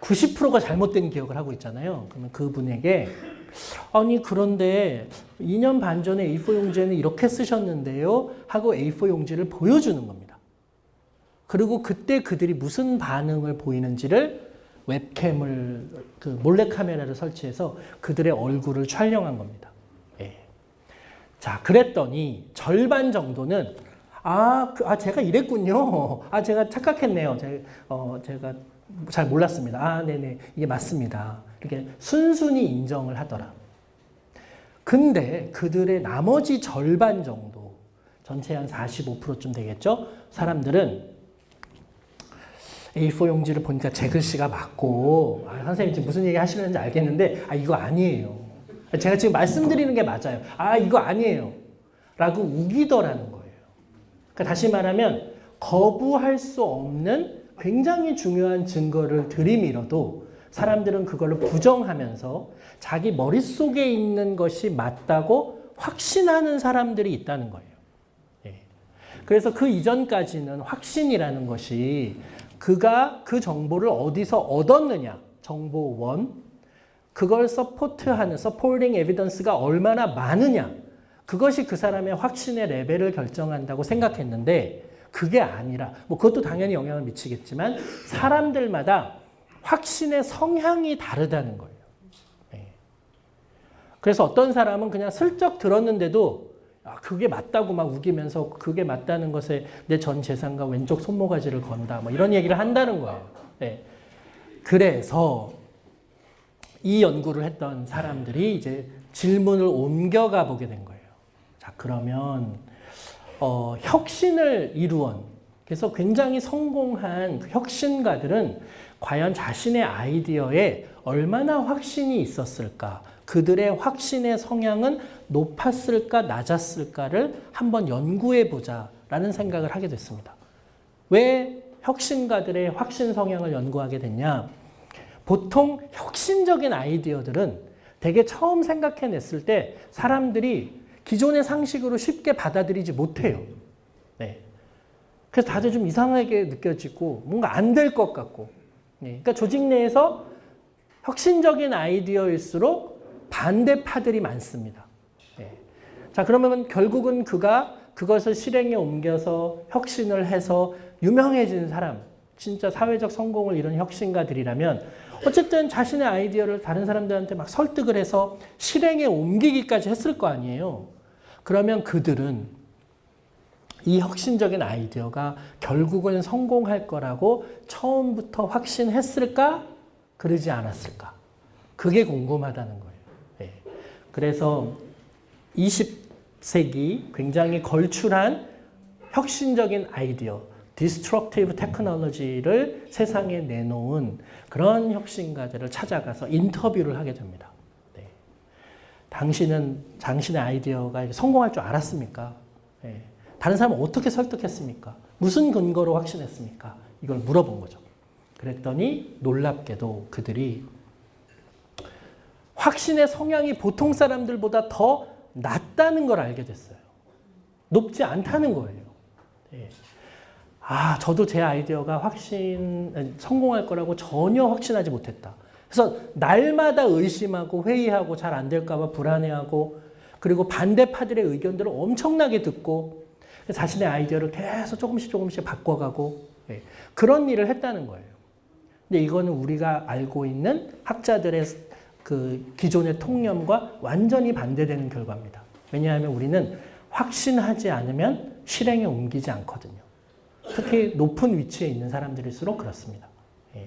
90%가 잘못된 기억을 하고 있잖아요. 그러면 그분에게 아니 그런데 2년 반 전에 A4 용지에는 이렇게 쓰셨는데요 하고 A4 용지를 보여주는 겁니다. 그리고 그때 그들이 무슨 반응을 보이는지를 웹캠을 그 몰래카메라를 설치해서 그들의 얼굴을 촬영한 겁니다. 예. 자 그랬더니 절반 정도는 아, 그, 아 제가 이랬군요. 아 제가 착각했네요. 제, 어, 제가 잘 몰랐습니다. 아 네네 이게 맞습니다. 이렇게 순순히 인정을 하더라. 근데 그들의 나머지 절반 정도, 전체 한 45%쯤 되겠죠? 사람들은 A4 용지를 보니까 제 글씨가 맞고, 아, 선생님 지금 무슨 얘기 하시는지 알겠는데, 아, 이거 아니에요. 제가 지금 말씀드리는 게 맞아요. 아, 이거 아니에요. 라고 우기더라는 거예요. 그러니까 다시 말하면 거부할 수 없는 굉장히 중요한 증거를 들이밀어도 사람들은 그걸로 부정하면서 자기 머릿속에 있는 것이 맞다고 확신하는 사람들이 있다는 거예요. 예. 그래서 그 이전까지는 확신이라는 것이 그가 그 정보를 어디서 얻었느냐, 정보 원, 그걸 support하는 supporting evidence가 얼마나 많으냐, 그것이 그 사람의 확신의 레벨을 결정한다고 생각했는데 그게 아니라 뭐 그것도 당연히 영향을 미치겠지만 사람들마다 확신의 성향이 다르다는 거예요. 예. 그래서 어떤 사람은 그냥 슬쩍 들었는데도 아, 그게 맞다고 막 우기면서 그게 맞다는 것에 내 전 재산과 왼쪽 손모가지를 건다. 뭐 이런 얘기를 한다는 거예요. 네. 그래서 이 연구를 했던 사람들이 이제 질문을 옮겨가 보게 된 거예요. 자, 그러면 어, 혁신을 이루언. 그래서 굉장히 성공한 그 혁신가들은 과연 자신의 아이디어에 얼마나 확신이 있었을까? 그들의 확신의 성향은 높았을까, 낮았을까를 한번 연구해 보자 라는 생각을 하게 됐습니다. 왜 혁신가들의 확신 성향을 연구하게 됐냐? 보통 혁신적인 아이디어들은 되게 처음 생각해냈을 때 사람들이 기존의 상식으로 쉽게 받아들이지 못해요. 네. 그래서 다들 좀 이상하게 느껴지고 뭔가 안 될 것 같고. 네. 그러니까 조직 내에서 혁신적인 아이디어일수록 반대파들이 많습니다. 네. 자 그러면 결국은 그가 그것을 실행에 옮겨서 혁신을 해서 유명해진 사람, 진짜 사회적 성공을 이룬 혁신가들이라면 어쨌든 자신의 아이디어를 다른 사람들한테 막 설득을 해서 실행에 옮기기까지 했을 거 아니에요. 그러면 그들은 이 혁신적인 아이디어가 결국은 성공할 거라고 처음부터 확신했을까? 그러지 않았을까? 그게 궁금하다는 거예요. 네. 그래서 20세기 굉장히 걸출한 혁신적인 아이디어, disruptive technology를 세상에 내놓은 그런 혁신가들을 찾아가서 인터뷰를 하게 됩니다. 네. 당신은 당신의 아이디어가 성공할 줄 알았습니까? 네. 다른 사람을 어떻게 설득했습니까? 무슨 근거로 확신했습니까? 이걸 물어본 거죠. 그랬더니 놀랍게도 그들이 확신의 성향이 보통 사람들보다 더 낮다는 걸 알게 됐어요. 높지 않다는 거예요. 네. 아, 저도 제 아이디어가 확신, 성공할 거라고 전혀 확신하지 못했다. 그래서 날마다 의심하고 회의하고 잘 안 될까 봐 불안해하고 그리고 반대파들의 의견들을 엄청나게 듣고 자신의 아이디어를 계속 조금씩 조금씩 바꿔가고 예, 그런 일을 했다는 거예요. 근데 이거는 우리가 알고 있는 학자들의 그 기존의 통념과 완전히 반대되는 결과입니다. 왜냐하면 우리는 확신하지 않으면 실행에 옮기지 않거든요. 특히 높은 위치에 있는 사람들일수록 그렇습니다. 예.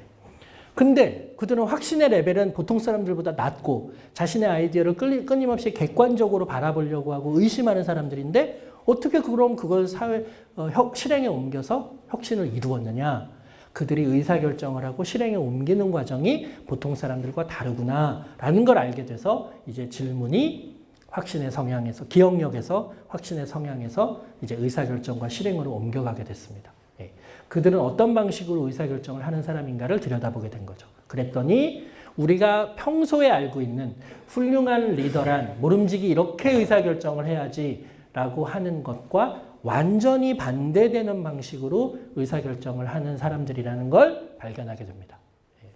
근데 그들은 확신의 레벨은 보통 사람들보다 낮고 자신의 아이디어를 끊임없이 객관적으로 바라보려고 하고 의심하는 사람들인데 어떻게 그럼 그걸 사회 어, 혁, 실행에 옮겨서 혁신을 이루었느냐? 그들이 의사결정을 하고 실행에 옮기는 과정이 보통 사람들과 다르구나라는 걸 알게 돼서 이제 질문이 확신의 성향에서 기억력에서 확신의 성향에서 이제 의사결정과 실행으로 옮겨가게 됐습니다. 예. 그들은 어떤 방식으로 의사결정을 하는 사람인가를 들여다보게 된 거죠. 그랬더니 우리가 평소에 알고 있는 훌륭한 리더란 모름지기 이렇게 의사결정을 해야지 라고 하는 것과 완전히 반대되는 방식으로 의사결정을 하는 사람들이라는 걸 발견하게 됩니다. 예.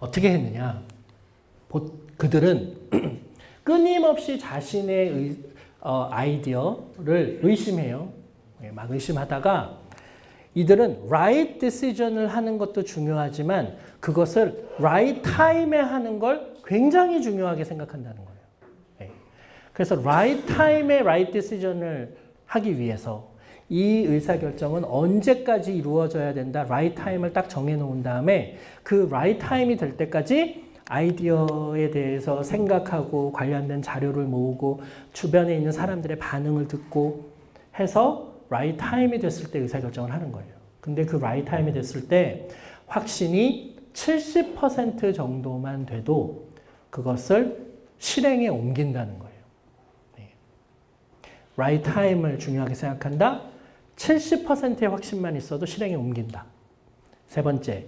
어떻게 했느냐? 그들은 [clears throat] 끊임없이 자신의 의, 어, 아이디어를 의심해요. 예, 막 의심하다가 이들은 right decision을 하는 것도 중요하지만 그것을 right time에 하는 걸 굉장히 중요하게 생각한다는 거예요. 예. 그래서 right time에 right decision을 하기 위해서 이 의사결정은 언제까지 이루어져야 된다. right time을 딱 정해놓은 다음에 그 right time이 될 때까지 아이디어에 대해서 생각하고 관련된 자료를 모으고 주변에 있는 사람들의 반응을 듣고 해서 right time이 됐을 때 의사결정을 하는 거예요. 근데 그 right time이 됐을 때 확신이 70% 정도만 돼도 그것을 실행에 옮긴다는 거예요. 네. right time을 중요하게 생각한다. 70%의 확신만 있어도 실행에 옮긴다. 세 번째,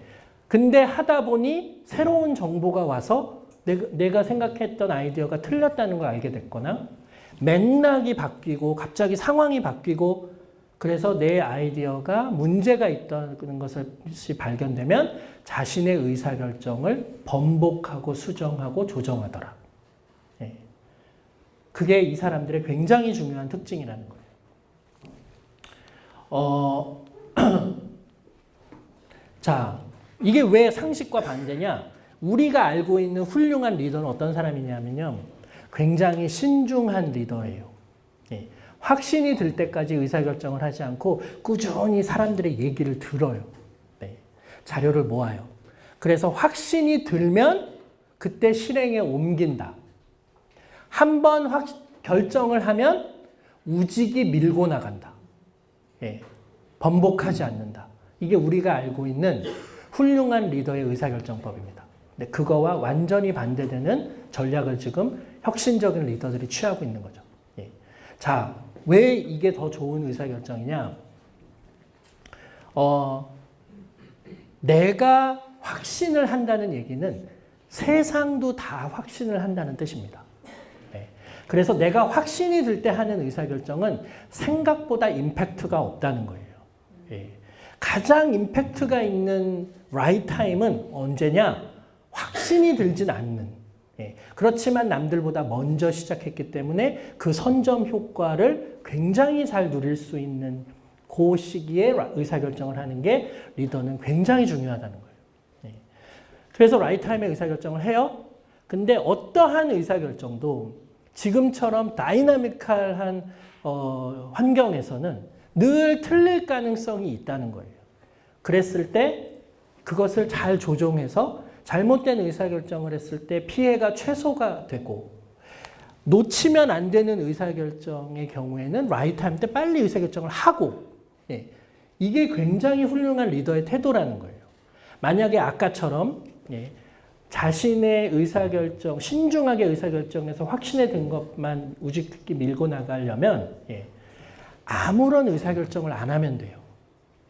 근데 하다 보니 새로운 정보가 와서 내가 생각했던 아이디어가 틀렸다는 걸 알게 됐거나 맥락이 바뀌고 갑자기 상황이 바뀌고 그래서 내 아이디어가 문제가 있다는 것이 발견되면 자신의 의사결정을 번복하고 수정하고 조정하더라. 예. 그게 이 사람들의 굉장히 중요한 특징이라는 거예요. 어, [clears throat] 자, 이게 왜 상식과 반대냐? 우리가 알고 있는 훌륭한 리더는 어떤 사람이냐면요. 굉장히 신중한 리더예요. 예. 확신이 들 때까지 의사결정을 하지 않고 꾸준히 사람들의 얘기를 들어요. 네. 자료를 모아요. 그래서 확신이 들면 그때 실행에 옮긴다. 한 번 결정을 하면 우직이 밀고 나간다. 예. 번복하지 않는다. 이게 우리가 알고 있는 훌륭한 리더의 의사결정법입니다. 근데 그거와 완전히 반대되는 전략을 지금 혁신적인 리더들이 취하고 있는 거죠. 예. 자, 왜 이게 더 좋은 의사결정이냐? 어, 내가 확신을 한다는 얘기는 세상도 다 확신을 한다는 뜻입니다. 네. 그래서 내가 확신이 들 때 하는 의사결정은 생각보다 임팩트가 없다는 거예요. 예. 가장 임팩트가 있는 right time은 언제냐? 확신이 들진 않는. 예. 그렇지만 남들보다 먼저 시작했기 때문에 그 선점 효과를 굉장히 잘 누릴 수 있는 그 시기에 의사결정을 하는 게 리더는 굉장히 중요하다는 거예요. 예. 그래서 right time에 의사결정을 해요. 근데 어떠한 의사결정도 지금처럼 dynamical한 어, 환경에서는 늘 틀릴 가능성이 있다는 거예요. 그랬을 때 그것을 잘 조정해서 잘못된 의사결정을 했을 때 피해가 최소가 되고 놓치면 안 되는 의사결정의 경우에는 right time 때 빨리 의사결정을 하고 예, 이게 굉장히 훌륭한 리더의 태도라는 거예요. 만약에 아까처럼 예, 자신의 의사결정, 신중하게 의사결정해서 확신에 든 것만 우직히 밀고 나가려면 예, 아무런 의사결정을 안 하면 돼요.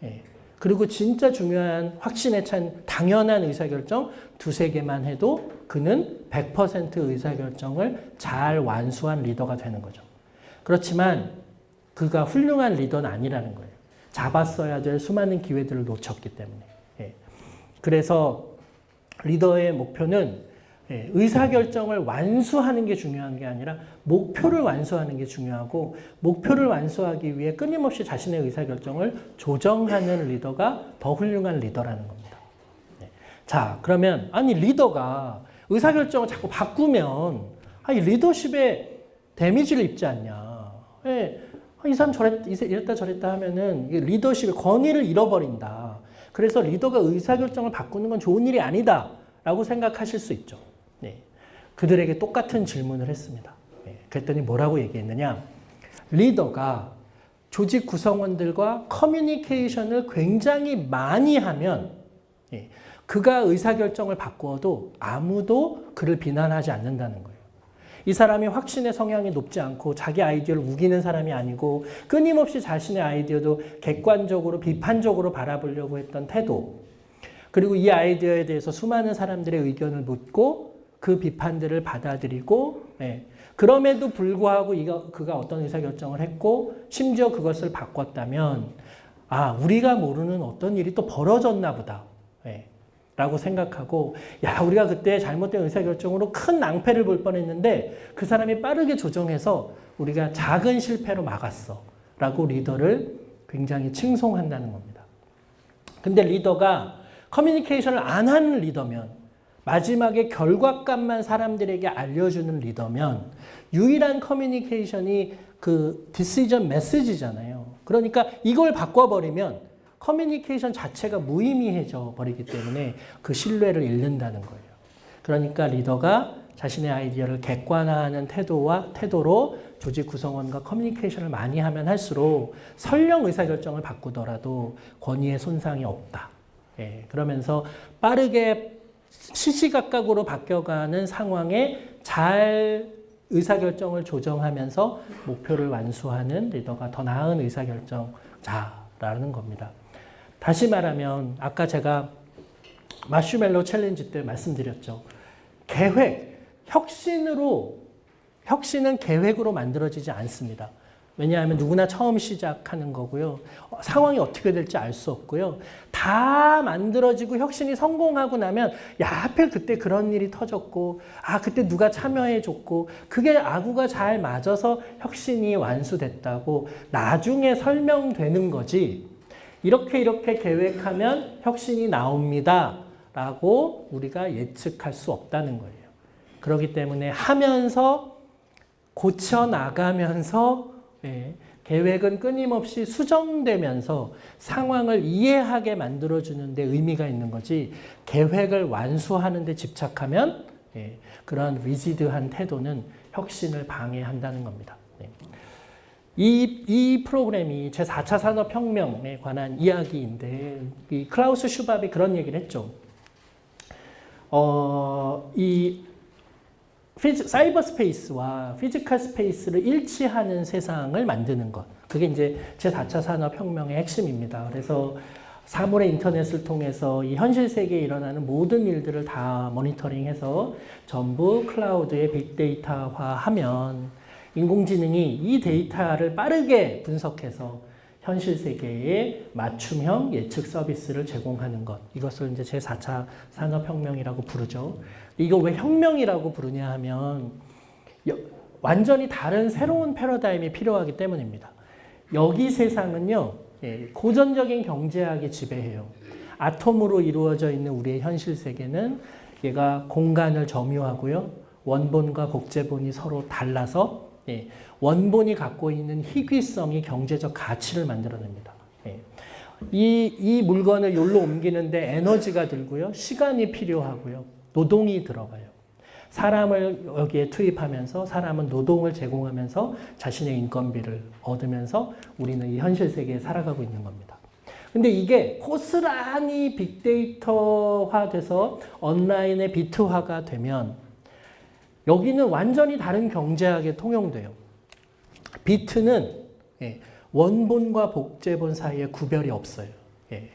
예. 그리고 진짜 중요한 확신에 찬 당연한 의사결정 두세 개만 해도 그는 100% 의사결정을 잘 완수한 리더가 되는 거죠. 그렇지만 그가 훌륭한 리더는 아니라는 거예요. 잡았어야 될 수많은 기회들을 놓쳤기 때문에. 예. 그래서 리더의 목표는 예, 의사결정을 완수하는 게 중요한 게 아니라 목표를 완수하는 게 중요하고 목표를 완수하기 위해 끊임없이 자신의 의사결정을 조정하는 리더가 더 훌륭한 리더라는 겁니다. 네. 자 그러면 아니 리더가 의사결정을 자꾸 바꾸면 아니 리더십에 데미지를 입지 않냐. 네. 이 사람 저랬, 이랬다 저랬다 하면은 리더십의 권위를 잃어버린다. 그래서 리더가 의사결정을 바꾸는 건 좋은 일이 아니다. 라고 생각하실 수 있죠. 그들에게 똑같은 질문을 했습니다. 예, 그랬더니 뭐라고 얘기했느냐. 리더가 조직 구성원들과 커뮤니케이션을 굉장히 많이 하면 예, 그가 의사결정을 바꾸어도 아무도 그를 비난하지 않는다는. 이 사람이 확신의 성향이 높지 않고 자기 아이디어를 우기는 사람이 아니고 끊임없이 자신의 아이디어도 객관적으로 비판적으로 바라보려고 했던 태도 그리고 이 아이디어에 대해서 수많은 사람들의 의견을 묻고 그 비판들을 받아들이고 예. 그럼에도 불구하고 이거, 그가 어떤 의사결정을 했고 심지어 그것을 바꿨다면 아 우리가 모르는 어떤 일이 또 벌어졌나 보다 예. 라고 생각하고 야 우리가 그때 잘못된 의사결정으로 큰 낭패를 볼 뻔했는데 그 사람이 빠르게 조정해서 우리가 작은 실패로 막았어 라고 리더를 굉장히 칭송한다는 겁니다. 근데 리더가 커뮤니케이션을 안 하는 리더면 마지막에 결과값만 사람들에게 알려주는 리더면 유일한 커뮤니케이션이 그 decision 메시지잖아요. 그러니까 이걸 바꿔버리면 커뮤니케이션 자체가 무의미해져 버리기 때문에 그 신뢰를 잃는다는 거예요. 그러니까 리더가 자신의 아이디어를 객관화하는 태도와 태도로 조직 구성원과 커뮤니케이션을 많이 하면 할수록 설령 의사결정을 바꾸더라도 권위의 손상이 없다. 예, 그러면서 빠르게 시시각각으로 바뀌어가는 상황에 잘 의사결정을 조정하면서 목표를 완수하는 리더가 더 나은 의사결정자라는 겁니다. 다시 말하면 아까 제가 마슈멜로 챌린지 때 말씀드렸죠. 계획, 혁신으로 혁신은 계획으로 만들어지지 않습니다. 왜냐하면 누구나 처음 시작하는 거고요. 어, 상황이 어떻게 될지 알 수 없고요. 다 만들어지고 혁신이 성공하고 나면 야 하필 그때 그런 일이 터졌고 아 그때 누가 참여해 줬고 그게 아구가 잘 맞아서 혁신이 완수됐다고 나중에 설명되는 거지. 이렇게 이렇게 계획하면 혁신이 나옵니다. 라고 우리가 예측할 수 없다는 거예요. 그렇기 때문에 하면서 고쳐 나가면서 예, 계획은 끊임없이 수정되면서 상황을 이해하게 만들어주는 데 의미가 있는 거지 계획을 완수하는 데 집착하면 예, 그러한 리지드한 태도는 혁신을 방해한다는 겁니다. 예. 이, 이 프로그램이 제4차 산업혁명에 관한 이야기인데 이 클라우스 슈밥이 그런 얘기를 했죠. 어, 이 피지, cyber space와 physical space를 일치하는 세상을 만드는 것. 그게 이제 제4차 산업혁명의 핵심입니다. 그래서 사물의 인터넷을 통해서 이 현실 세계에 일어나는 모든 일들을 다 모니터링해서 전부 클라우드에 빅데이터화하면 인공지능이 이 데이터를 빠르게 분석해서 현실 세계에 맞춤형 예측 서비스를 제공하는 것. 이것을 이제 제4차 산업혁명이라고 부르죠. 이걸 왜 혁명이라고 부르냐 하면 완전히 다른 새로운 패러다임이 필요하기 때문입니다. 여기 세상은요. 예, 고전적인 경제학이 지배해요. 아톰으로 이루어져 있는 우리의 현실 세계는 얘가 공간을 점유하고요. 원본과 복제본이 서로 달라서 예, 원본이 갖고 있는 희귀성이 경제적 가치를 만들어냅니다. 예. 이, 이 물건을 여기로 옮기는데 에너지가 들고요. 시간이 필요하고요. 노동이 들어가요. 사람을 여기에 투입하면서 사람은 노동을 제공하면서 자신의 인건비를 얻으면서 우리는 이 현실 세계에 살아가고 있는 겁니다. 근데 이게 고스란히 빅데이터화 돼서 온라인의 비트화가 되면 여기는 완전히 다른 경제학에 통용돼요. 비트는 예, 원본과 복제본 사이에 구별이 없어요. 예,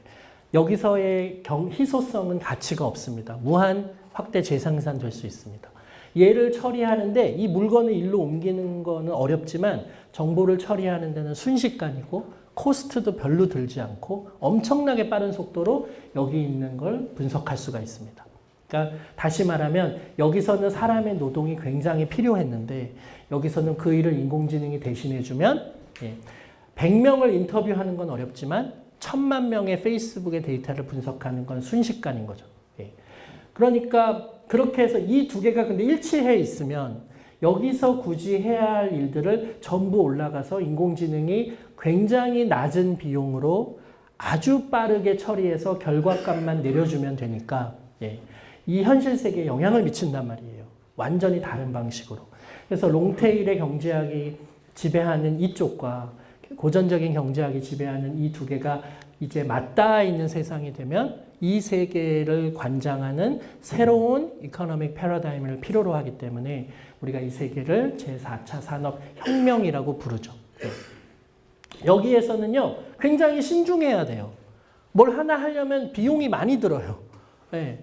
여기서의 희소성은 가치가 없습니다. 무한 확대 재생산 될 수 있습니다. 얘를 처리하는데 이 물건을 일로 옮기는 거는 어렵지만 정보를 처리하는 데는 순식간이고 코스트도 별로 들지 않고 엄청나게 빠른 속도로 여기 있는 걸 분석할 수가 있습니다. 그러니까 다시 말하면 여기서는 사람의 노동이 굉장히 필요했는데 여기서는 그 일을 인공지능이 대신해주면 100명을 예, 인터뷰하는 건 어렵지만 천만 명의 페이스북의 데이터를 분석하는 건 순식간인 거죠. 그러니까 그렇게 해서 이 두 개가 근데 일치해 있으면 여기서 굳이 해야 할 일들을 전부 올라가서 인공지능이 굉장히 낮은 비용으로 아주 빠르게 처리해서 결과값만 내려주면 되니까 예, 이 현실 세계에 영향을 미친단 말이에요. 완전히 다른 방식으로. 그래서 long tail의 경제학이 지배하는 이쪽과 고전적인 경제학이 지배하는 이 두 개가 이제 맞닿아 있는 세상이 되면 이 세계를 관장하는 새로운 economic 패러다임을 필요로 하기 때문에 우리가 이 세계를 제4차 산업혁명이라고 부르죠. 네. 여기에서는요, 굉장히 신중해야 돼요. 뭘 하나 하려면 비용이 많이 들어요. 네.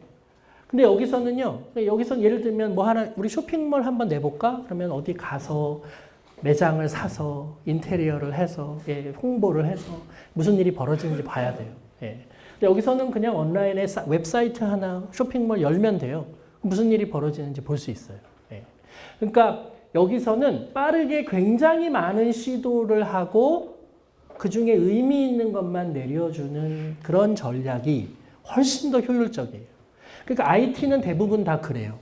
근데 여기서는요, 여기서 예를 들면 뭐 하나, 우리 쇼핑몰 한번 내볼까? 그러면 어디 가서 매장을 사서 인테리어를 해서 예, 홍보를 해서 무슨 일이 벌어지는지 봐야 돼요. 예. 여기서는 그냥 온라인에 웹사이트 하나 쇼핑몰 열면 돼요. 무슨 일이 벌어지는지 볼 수 있어요. 예. 그러니까 여기서는 빠르게 굉장히 많은 시도를 하고 그 중에 의미 있는 것만 내려주는 그런 전략이 훨씬 더 효율적이에요. 그러니까 IT는 대부분 다 그래요.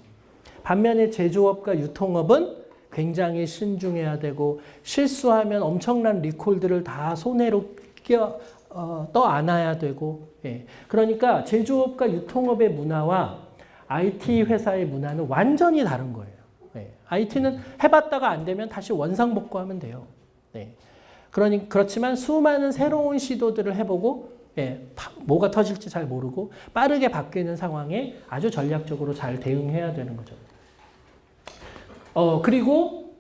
반면에 제조업과 유통업은 굉장히 신중해야 되고 실수하면 엄청난 리콜들을 다 손해로 끼어 어, 떠 안아야 되고 예. 그러니까 제조업과 유통업의 문화와 IT 회사의 문화는 완전히 다른 거예요. 예. IT는 해봤다가 안 되면 다시 원상복구하면 돼요. 예. 그러니 그렇지만 수많은 새로운 시도들을 해보고 예, 파- 뭐가 터질지 잘 모르고 빠르게 바뀌는 상황에 아주 전략적으로 잘 대응해야 되는 거죠. 어, 그리고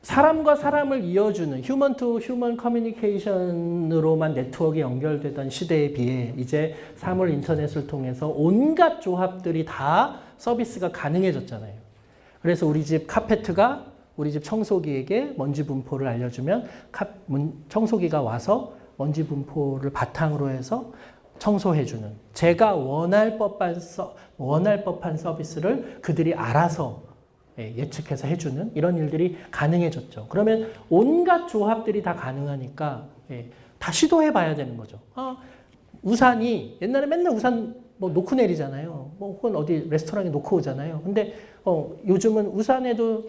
사람과 사람을 이어주는 human to human 커뮤니케이션으로만 네트워크가 연결되던 시대에 비해 이제 사물 인터넷을 통해서 온갖 조합들이 다 서비스가 가능해졌잖아요. 그래서 우리 집 카페트가 우리 집 청소기에게 먼지 분포를 알려주면 청소기가 와서 먼지 분포를 바탕으로 해서 청소해주는 제가 원할 법한 서, 원할 법한 서비스를 그들이 알아서 예, 예측해서 해주는 이런 일들이 가능해졌죠. 그러면 온갖 조합들이 다 가능하니까 예, 다 시도해봐야 되는 거죠. 아, 우산이 옛날에 맨날 우산 뭐 놓고 내리잖아요. 뭐 혹은 어디 레스토랑에 놓고 오잖아요. 근데 어, 요즘은 우산에도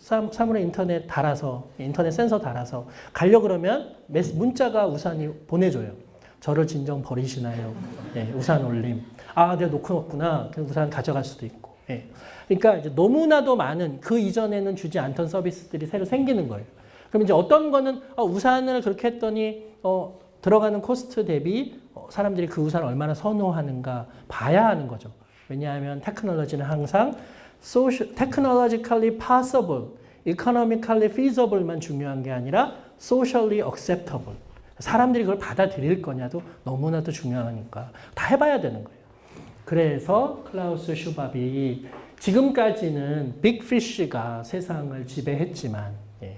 사- 사물에 인터넷 달아서 인터넷 센서 달아서 가려 그러면 문자가 우산이 보내줘요. 저를 진정 버리시나요? 예, 우산 올림. 아, 내가 놓고 왔구나. 그 우산 가져갈 수도 있고. 예. 그러니까 이제 너무나도 많은 그 이전에는 주지 않던 서비스들이 새로 생기는 거예요. 그럼 이제 어떤 거는 어, 우산을 그렇게 했더니 어, 들어가는 cost 대비 어, 사람들이 그 우산을 얼마나 선호하는가 봐야 하는 거죠. 왜냐하면 테크놀로지는 항상 social, technologically possible, economically feasible만 중요한 게 아니라 socially acceptable. 사람들이 그걸 받아들일 거냐도 너무나도 중요하니까 다 해봐야 되는 거예요. 그래서 클라우스 슈밥이 지금까지는 big fish가 세상을 지배했지만 예,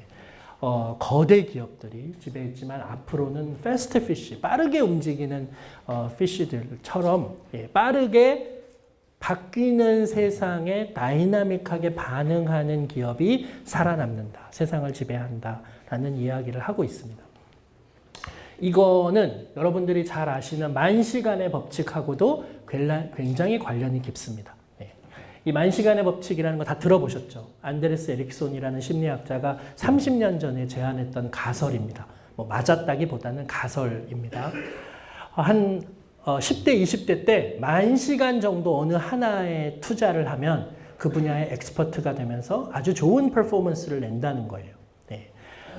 어, 거대 기업들이 지배했지만 앞으로는 fast fish, 빠르게 움직이는 어, fish들처럼 예, 빠르게 바뀌는 세상에 다이나믹하게 반응하는 기업이 살아남는다. 세상을 지배한다라는 이야기를 하고 있습니다. 이거는 여러분들이 잘 아시는 만시간의 법칙하고도 굉장히 관련이 깊습니다. 네. 이 만시간의 법칙이라는 거 다 들어보셨죠? 안데레스 에릭손이라는 심리학자가 30년 전에 제안했던 가설입니다. 뭐 맞았다기보다는 가설입니다. 한 어, 10대, 20대 때 만 시간 정도 어느 하나에 투자를 하면 그 분야의 엑스퍼트가 되면서 아주 좋은 퍼포먼스를 낸다는 거예요. 네.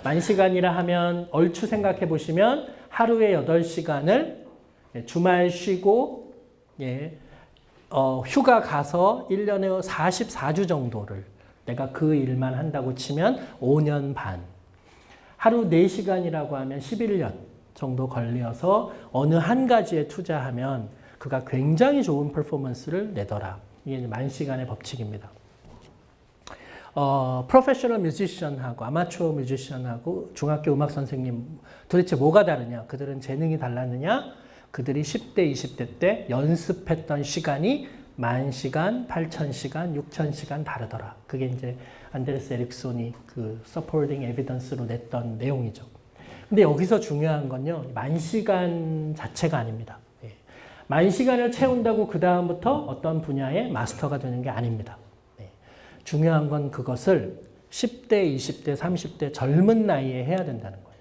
만 시간이라 하면 얼추 생각해 보시면 하루에 8시간을 주말 쉬고 예, 어, 휴가 가서 1년에 44주 정도를 내가 그 일만 한다고 치면 5년 반. 하루 4시간이라고 하면 11년 정도 걸려서 어느 한 가지에 투자하면 그가 굉장히 좋은 퍼포먼스를 내더라. 이게 만 시간의 법칙입니다. 어, professional musician하고 아마추어 musician하고 중학교 음악 선생님 도대체 뭐가 다르냐? 그들은 재능이 달랐느냐? 그들이 10대, 20대 때 연습했던 시간이 만 시간, 8천 시간, 6천 시간 다르더라. 그게 이제 안데르스 에릭손이 그 supporting evidence로 냈던 내용이죠. 근데 여기서 중요한 건요, 만 시간 자체가 아닙니다. 예. 만 시간을 채운다고 그 다음부터 어떤 분야의 마스터가 되는 게 아닙니다. 네. 중요한 건 그것을 10대, 20대, 30대 젊은 나이에 해야 된다는 거예요.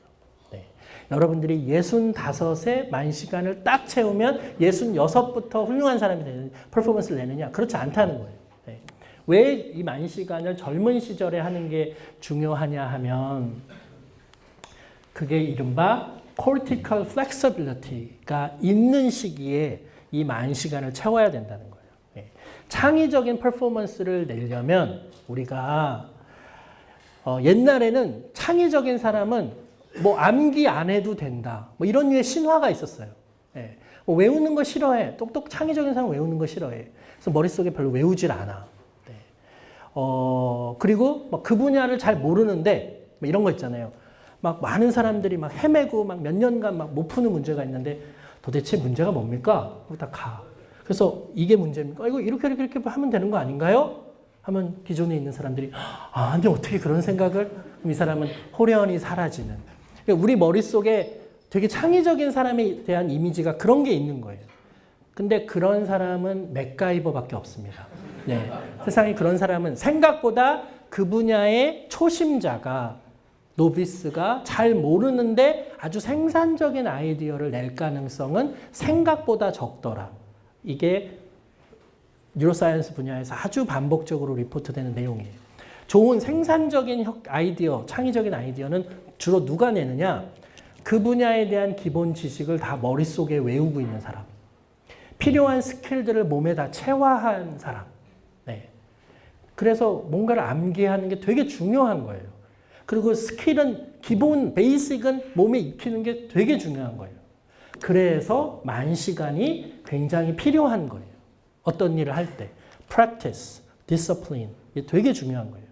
네. 여러분들이 65세 만 시간을 딱 채우면 66부터 훌륭한 사람이 되는 퍼포먼스를 내느냐? 그렇지 않다는 거예요. 네. 왜이 만 시간을 젊은 시절에 하는 게 중요하냐 하면 그게 이른바 cortical flexibility가 있는 시기에 이 만 시간을 채워야 된다는 거예요. 예. 창의적인 퍼포먼스를 내려면 우리가 어, 옛날에는 창의적인 사람은 뭐 암기 안 해도 된다. 뭐 이런 류의 신화가 있었어요. 예. 뭐 외우는 거 싫어해. 똑똑 창의적인 사람 외우는 거 싫어해. 그래서 머릿속에 별로 외우질 않아. 네. 어, 그리고 뭐 그 분야를 잘 모르는데 뭐 이런 거 있잖아요. 막 많은 사람들이 막 헤매고 막 몇 년간 막 못 푸는 문제가 있는데 도대체 문제가 뭡니까? 그거 다 가. 그래서 이게 문제입니까? 이거 이렇게 이렇게 이렇게 하면 되는 거 아닌가요? 하면 기존에 있는 사람들이 아, 근데 어떻게 그런 생각을? 이 사람은 호련히 사라지는. 그러니까 우리 머릿속에 되게 창의적인 사람에 대한 이미지가 그런 게 있는 거예요. 근데 그런 사람은 맥가이버밖에 없습니다. 네. 세상에 그런 사람은 생각보다 그 분야의 초심자가 novice가 잘 모르는데 아주 생산적인 아이디어를 낼 가능성은 생각보다 적더라. 이게 neuroscience 분야에서 아주 반복적으로 report되는 내용이에요. 좋은 생산적인 혁- 아이디어, 창의적인 아이디어는 주로 누가 내느냐? 그 분야에 대한 기본 지식을 다 머릿속에 외우고 있는 사람. 필요한 skill들을 몸에 다 체화한 사람. 네. 그래서 뭔가를 암기하는 게 되게 중요한 거예요. 그리고 스킬은 기본 베이직은 몸에 익히는 게 되게 중요한 거예요. 그래서 만 시간이 굉장히 필요한 거예요. 어떤 일을 할 때. practice, discipline. 이게 되게 중요한 거예요.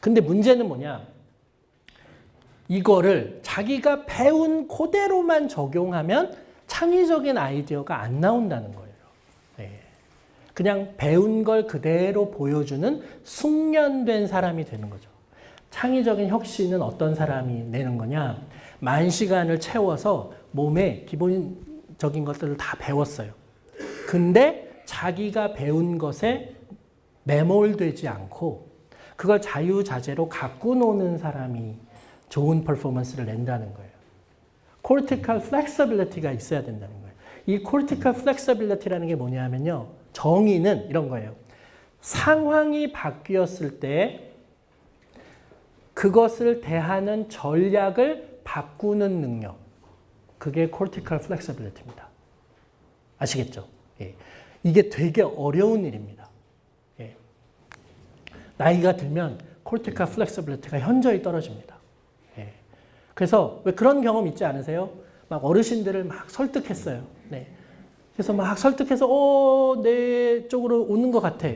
근데 문제는 뭐냐? 이거를 자기가 배운 그대로만 적용하면 창의적인 아이디어가 안 나온다는 거예요. 네. 그냥 배운 걸 그대로 보여주는 숙련된 사람이 되는 거죠. 창의적인 혁신은 어떤 사람이 내는 거냐? 만 시간을 채워서 몸에 기본적인 것들을 다 배웠어요. 근데 자기가 배운 것에 매몰되지 않고 그걸 자유자재로 갖고 노는 사람이 좋은 퍼포먼스를 낸다는 거예요. cortical flexibility가 있어야 된다는 거예요. 이 cortical flexibility라는 게 뭐냐면요. 정의는 이런 거예요. 상황이 바뀌었을 때 그것을 대하는 전략을 바꾸는 능력. 그게 cortical flexibility입니다. 아시겠죠? 예. 이게 되게 어려운 일입니다. 예. 나이가 들면 cortical flexibility가 현저히 떨어집니다. 예. 그래서 왜 그런 경험 있지 않으세요? 막 어르신들을 막 설득했어요. 네. 그래서 막 설득해서 어, 내 쪽으로 오는 것 같아.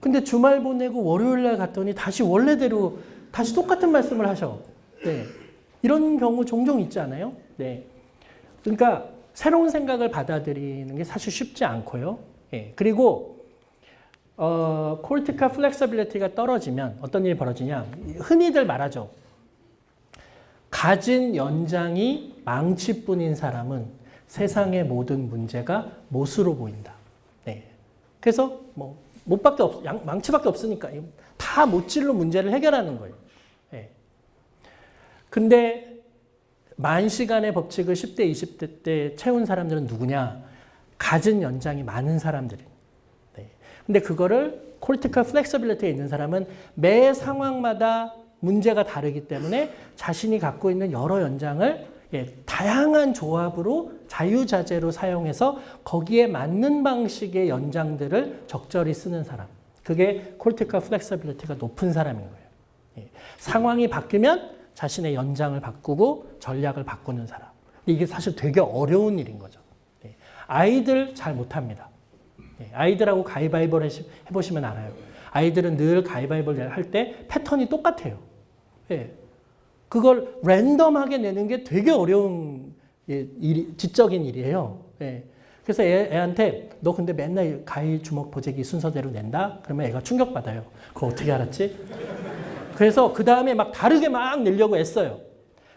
근데 주말 보내고 월요일 날 갔더니 다시 원래대로 다시 똑같은 말씀을 하셔. 네. 이런 경우 종종 있지 않아요? 네. 그러니까 새로운 생각을 받아들이는 게 사실 쉽지 않고요. 예. 그리고 어, cortical flexibility가 떨어지면 어떤 일이 벌어지냐? 흔히들 말하죠. 가진 연장이 망치뿐인 사람은 세상의 모든 문제가 못으로 보인다. 네. 그래서 뭐 못밖에 없, 양, 망치밖에 없으니까 다 못질로 문제를 해결하는 거예요. 네. 근데 만 시간의 법칙을 10대, 20대 때 채운 사람들은 누구냐? 가진 연장이 많은 사람들이. 네. 근데 그거를 콜티컬 플렉서빌리티에 있는 사람은 매 상황마다 문제가 다르기 때문에 자신이 갖고 있는 여러 연장을 예, 다양한 조합으로 자유자재로 사용해서 거기에 맞는 방식의 연장들을 적절히 쓰는 사람. 그게 cognitive flexibility가 높은 사람인 거예요. 예, 상황이 바뀌면 자신의 연장을 바꾸고 전략을 바꾸는 사람. 이게 사실 되게 어려운 일인 거죠. 예, 아이들 잘 못합니다. 예, 아이들하고 가위바위보를 해보시면 알아요. 아이들은 늘 가위바위보를 할 때 패턴이 똑같아요. 예. 그걸 랜덤하게 내는 게 되게 어려운 일, 지적인 일이에요. 예. 그래서 애, 애한테 너 근데 맨날 가위 주먹 보재기 순서대로 낸다? 그러면 애가 충격받아요. 그거 어떻게 알았지? 그래서 그 다음에 막 다르게 막 내려고 애써요.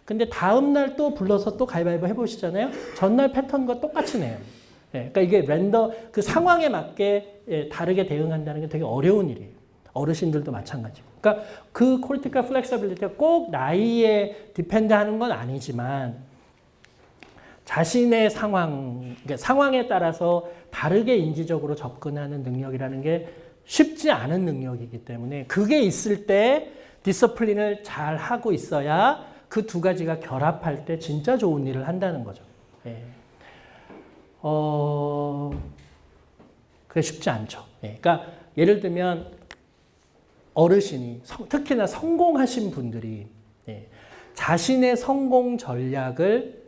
근데 다음날 또 불러서 또 가위바위보 해보시잖아요. 전날 패턴과 똑같이 내요. 예. 그러니까 이게 랜덤, 그 상황에 맞게 예, 다르게 대응한다는 게 되게 어려운 일이에요. 어르신들도 마찬가지고. 그러니까 그 cognitive flexibility가 꼭 나이에 depend하는 건 아니지만 자신의 상황, 그러니까 상황에 따라서 다르게 인지적으로 접근하는 능력이라는 게 쉽지 않은 능력이기 때문에 그게 있을 때 디서플린을 잘 하고 있어야 그 두 가지가 결합할 때 진짜 좋은 일을 한다는 거죠. 예. 어, 그게 쉽지 않죠. 예. 그러니까 예를 들면 어르신이 특히나 성공하신 분들이 예, 자신의 성공 전략을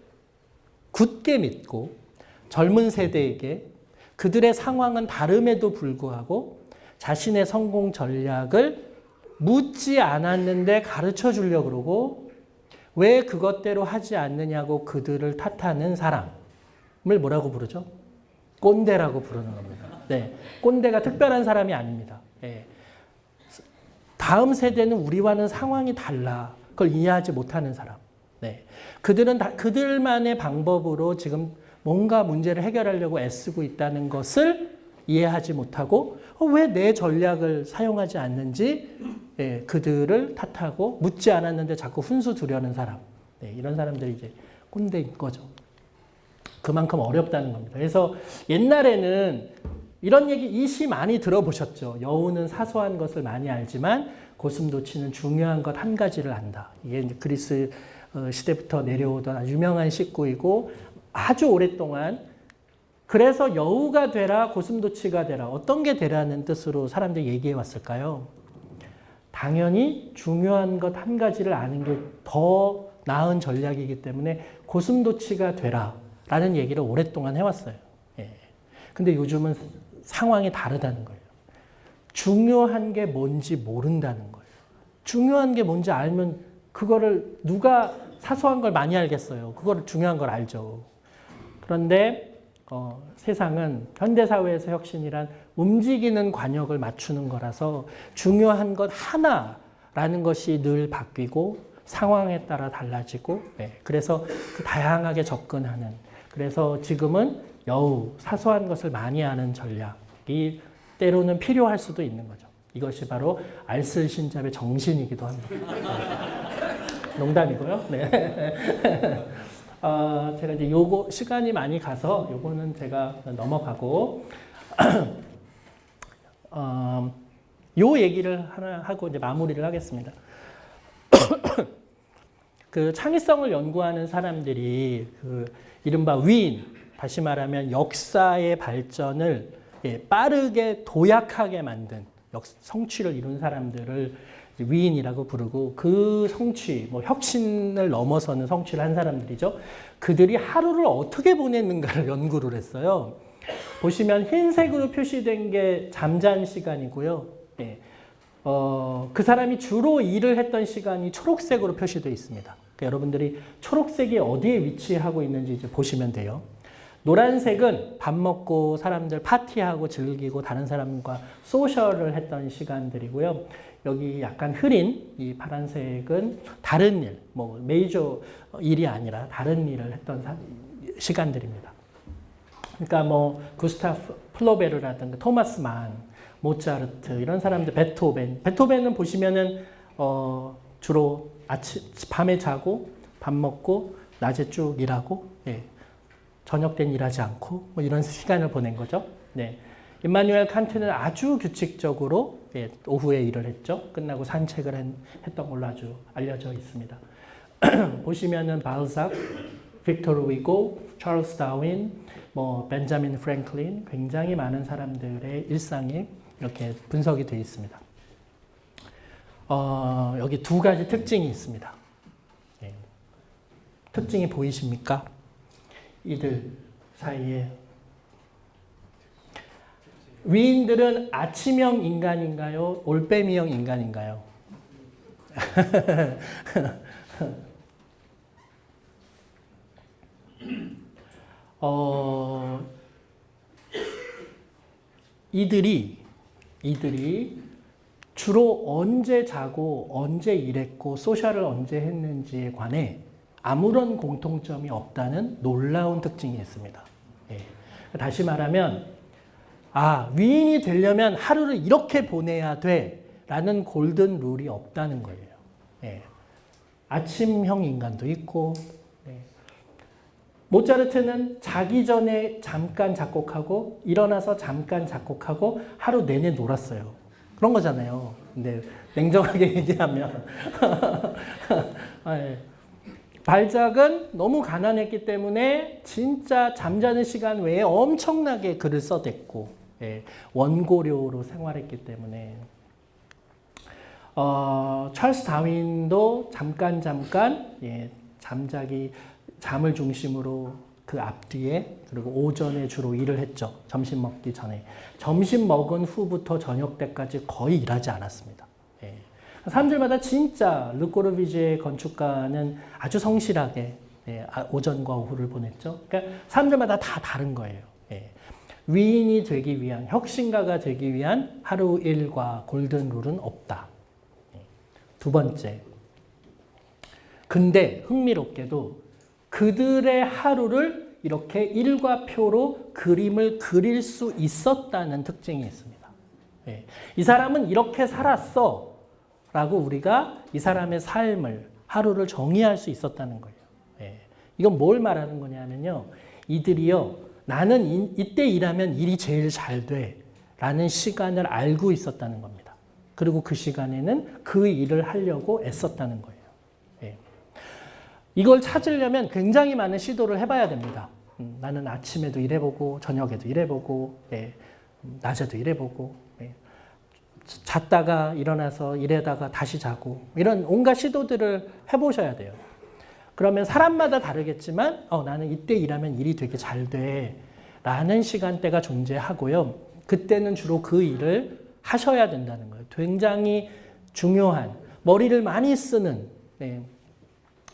굳게 믿고 젊은 세대에게 그들의 상황은 다름에도 불구하고 자신의 성공 전략을 묻지 않았는데 가르쳐 주려고 그러고 왜 그것대로 하지 않느냐고 그들을 탓하는 사람을 뭐라고 부르죠? 꼰대라고 부르는 겁니다. 네, 꼰대가 특별한 사람이 아닙니다. 네. 다음 세대는 우리와는 상황이 달라. 그걸 이해하지 못하는 사람. 네. 그들은 다, 그들만의 방법으로 지금 뭔가 문제를 해결하려고 애쓰고 있다는 것을 이해하지 못하고 어, 왜내 전략을 사용하지 않는지 예, 그들을 탓하고 묻지 않았는데 자꾸 훈수 두려는 사람. 네, 이런 사람들이 이제 꼰대인 거죠. 그만큼 어렵다는 겁니다. 그래서 옛날에는 이런 얘기 이 시 많이 들어보셨죠. 여우는 사소한 것을 많이 알지만 고슴도치는 중요한 것 한 가지를 안다. 이게 그리스 어, 시대부터 내려오던 유명한 식구이고 아주 오랫동안 그래서 여우가 되라 고슴도치가 되라 어떤 게 되라는 뜻으로 사람들이 얘기해 왔을까요? 당연히 중요한 것 한 가지를 아는 게 더 나은 전략이기 때문에 고슴도치가 되라 라는 얘기를 오랫동안 해왔어요. 예. 근데 요즘은 상황이 다르다는 거예요. 중요한 게 뭔지 모른다는 거예요. 중요한 게 뭔지 알면 그거를 누가 사소한 걸 많이 알겠어요. 그거를 중요한 걸 알죠. 그런데 어, 세상은 현대사회에서 혁신이란 움직이는 관역을 맞추는 거라서 중요한 것 하나라는 것이 늘 바뀌고 상황에 따라 달라지고 네, 그래서 그 다양하게 접근하는 그래서 지금은 여우 사소한 것을 많이 아는 전략이 때로는 필요할 수도 있는 거죠. 이것이 바로 알쓸신잡의 정신이기도 합니다. 네. 농담이고요. 네. 어, 제가 이제 요거 시간이 많이 가서 요거는 제가 넘어가고 [clears throat] 어, 요 얘기를 하나 하고 이제 마무리를 하겠습니다. [clears throat] 그 창의성을 연구하는 사람들이 그 이른바 위인, 다시 말하면 역사의 발전을 예, 빠르게 도약하게 만든 역, 성취를 이룬 사람들을 위인이라고 부르고 그 성취, 뭐 혁신을 넘어서는 성취를 한 사람들이죠. 그들이 하루를 어떻게 보냈는가를 [laughs] 연구를 했어요. 보시면 흰색으로 표시된 게 잠잔 시간이고요. 예. 어, 그 사람이 주로 일을 했던 시간이 초록색으로 표시되어 있습니다. 그러니까 여러분들이 초록색이 어디에 위치하고 있는지 이제 보시면 돼요. 노란색은 밥 먹고 사람들 파티하고 즐기고 다른 사람과 소셜을 했던 시간들이고요. 여기 약간 흐린 이 파란색은 다른 일, 뭐 메이저 일이 아니라 다른 일을 했던 시간들입니다. 그러니까 뭐 구스타프 플로베르라든가 토마스 만, 모차르트 이런 사람들, 베토벤. 베토벤은 보시면은 어 주로 아침 밤에 자고 밥 먹고 낮에 쭉 일하고 예. 저녁 땐 일하지 않고 뭐 이런 시간을 보낸 거죠. 네. 임마누엘 칸트는 아주 규칙적으로 예, 오후에 일을 했죠. 끝나고 산책을 했 던 걸로 아주 알려져 있습니다. [clears throat] 보시면은 발삭, 빅토르 위고, 찰스 다윈, 뭐 벤자민 프랭클린 굉장히 많은 사람들의 일상이 이렇게 분석이 되어 있습니다. 어, 여기 두 가지 특징이 있습니다. 예. 특징이 보이십니까? 이들 사이에 위인들은 아침형 인간인가요? 올빼미형 인간인가요? [laughs] 어, 이들이 이들이 주로 언제 자고 언제 일했고 소셜을 언제 했는지에 관해 아무런 공통점이 없다는 놀라운 특징이 있습니다. 예. 다시 말하면 아 위인이 되려면 하루를 이렇게 보내야 돼 라는 골든 룰이 없다는 거예요. 예. 아침형 인간도 있고 예. 모차르트는 자기 전에 잠깐 작곡하고 일어나서 잠깐 작곡하고 하루 내내 놀았어요. 그런 거잖아요. 근데 냉정하게 [laughs] 얘기하면 [laughs] 아, 예. 발작은 너무 가난했기 때문에 진짜 잠자는 시간 외에 엄청나게 글을 써댔고 예, 원고료로 생활했기 때문에 어, 찰스 다윈도 잠깐 잠깐 예, 잠자기 잠을 중심으로 그 앞뒤에 그리고 오전에 주로 일을 했죠. 점심 먹기 전에. 점심 먹은 후부터 저녁 때까지 거의 일하지 않았습니다. 예. 사람들마다 진짜 르꼬르비제의 건축가는 아주 성실하게 예, 아, 오전과 오후를 보냈죠. 그러니까 사람들마다 다 다른 거예요. 예. 위인이 되기 위한, 혁신가가 되기 위한 하루 일과 골든 룰은 없다. 두 번째. 근데 흥미롭게도 그들의 하루를 이렇게 일과 표로 그림을 그릴 수 있었다는 특징이 있습니다. 예. 이 사람은 이렇게 살았어 라고 우리가 이 사람의 삶을 하루를 정의할 수 있었다는 거예요. 예. 이건 뭘 말하는 거냐면요. 이들이요. 나는 이, 이때 일하면 일이 제일 잘 돼. 라는 시간을 알고 있었다는 겁니다. 그리고 그 시간에는 그 일을 하려고 애썼다는 거예요. 예. 이걸 찾으려면 굉장히 많은 시도를 해봐야 됩니다. 음, 나는 아침에도 일해보고 저녁에도 일해보고 예, 음, 낮에도 일해보고 예. 잤다가 일어나서 일하다가 다시 자고 이런 온갖 시도들을 해보셔야 돼요. 그러면 사람마다 다르겠지만 어, 나는 이때 일하면 일이 되게 잘 돼. 라는 시간대가 존재하고요. 그때는 주로 그 일을 하셔야 된다는 거예요. 굉장히 중요한, 머리를 많이 쓰는, 네.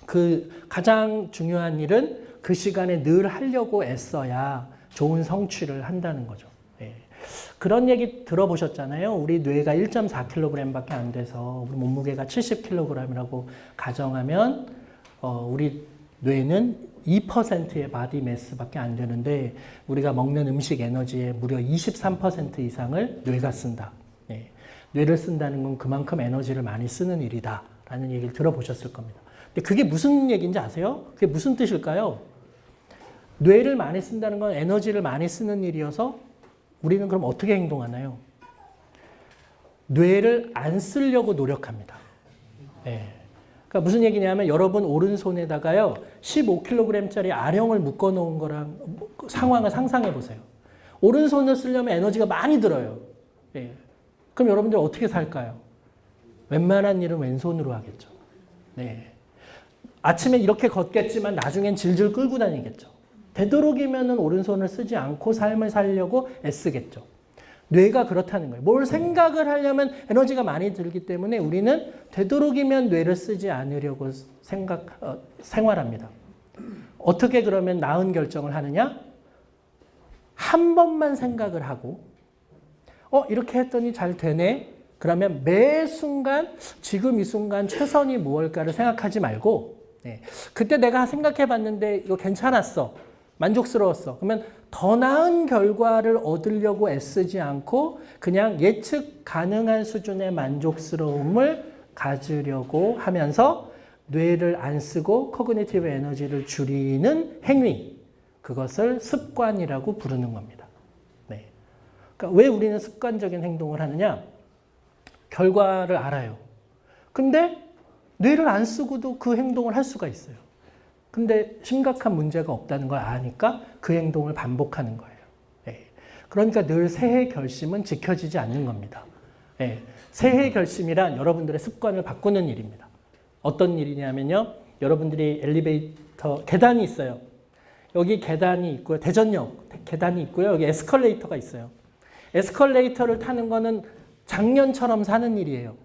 그 가장 중요한 일은 그 시간에 늘 하려고 애써야 좋은 성취를 한다는 거죠. 네. 그런 얘기 들어보셨잖아요. 우리 뇌가 1.4kg밖에 안 돼서 우리 몸무게가 70kg이라고 가정하면 어, 우리 뇌는 2%의 body mass밖에 안 되는데 우리가 먹는 음식 에너지의 무려 23% 이상을 뇌가 쓴다. 네. 뇌를 쓴다는 건 그만큼 에너지를 많이 쓰는 일이다. 라는 얘기를 들어보셨을 겁니다. 근데 그게 무슨 얘기인지 아세요? 그게 무슨 뜻일까요? 뇌를 많이 쓴다는 건 에너지를 많이 쓰는 일이어서 우리는 그럼 어떻게 행동하나요? 뇌를 안 쓰려고 노력합니다. 네. 그러니까 무슨 얘기냐면 여러분 오른손에다가요 15kg짜리 아령을 묶어 놓은 거랑 상황을 상상해 보세요. 오른손을 쓰려면 에너지가 많이 들어요. 예. 그럼 여러분들 어떻게 살까요? 웬만한 일은 왼손으로 하겠죠. 네. 아침에 이렇게 걷겠지만 나중엔 질질 끌고 다니겠죠. 되도록이면 오른손을 쓰지 않고 삶을 살려고 애쓰겠죠. 뇌가 그렇다는 거예요. 뭘 생각을 하려면 에너지가 많이 들기 때문에 우리는 되도록이면 뇌를 쓰지 않으려고 생각, 어, 생활합니다. 어떻게 그러면 나은 결정을 하느냐? 한 번만 생각을 하고, 어, 이렇게 했더니 잘 되네? 그러면 매 순간, 지금 이 순간 최선이 무엇일까를 생각하지 말고, 네. 그때 내가 생각해 봤는데 이거 괜찮았어. 만족스러웠어. 그러면 더 나은 결과를 얻으려고 애쓰지 않고 그냥 예측 가능한 수준의 만족스러움을 가지려고 하면서 뇌를 안 쓰고 cognitive 에너지를 줄이는 행위 그것을 습관이라고 부르는 겁니다. 네. 그러니까 왜 우리는 습관적인 행동을 하느냐? 결과를 알아요. 근데 뇌를 안 쓰고도 그 행동을 할 수가 있어요. 근데 심각한 문제가 없다는 걸 아니까 그 행동을 반복하는 거예요. 예. 그러니까 늘 새해 결심은 지켜지지 않는 겁니다. 예. 새해 결심이란 여러분들의 습관을 바꾸는 일입니다. 어떤 일이냐면요. 여러분들이 엘리베이터 계단이 있어요. 여기 계단이 있고요. 대전역 계단이 있고요. 여기 에스컬레이터가 있어요. 에스컬레이터를 타는 거는 작년처럼 사는 일이에요.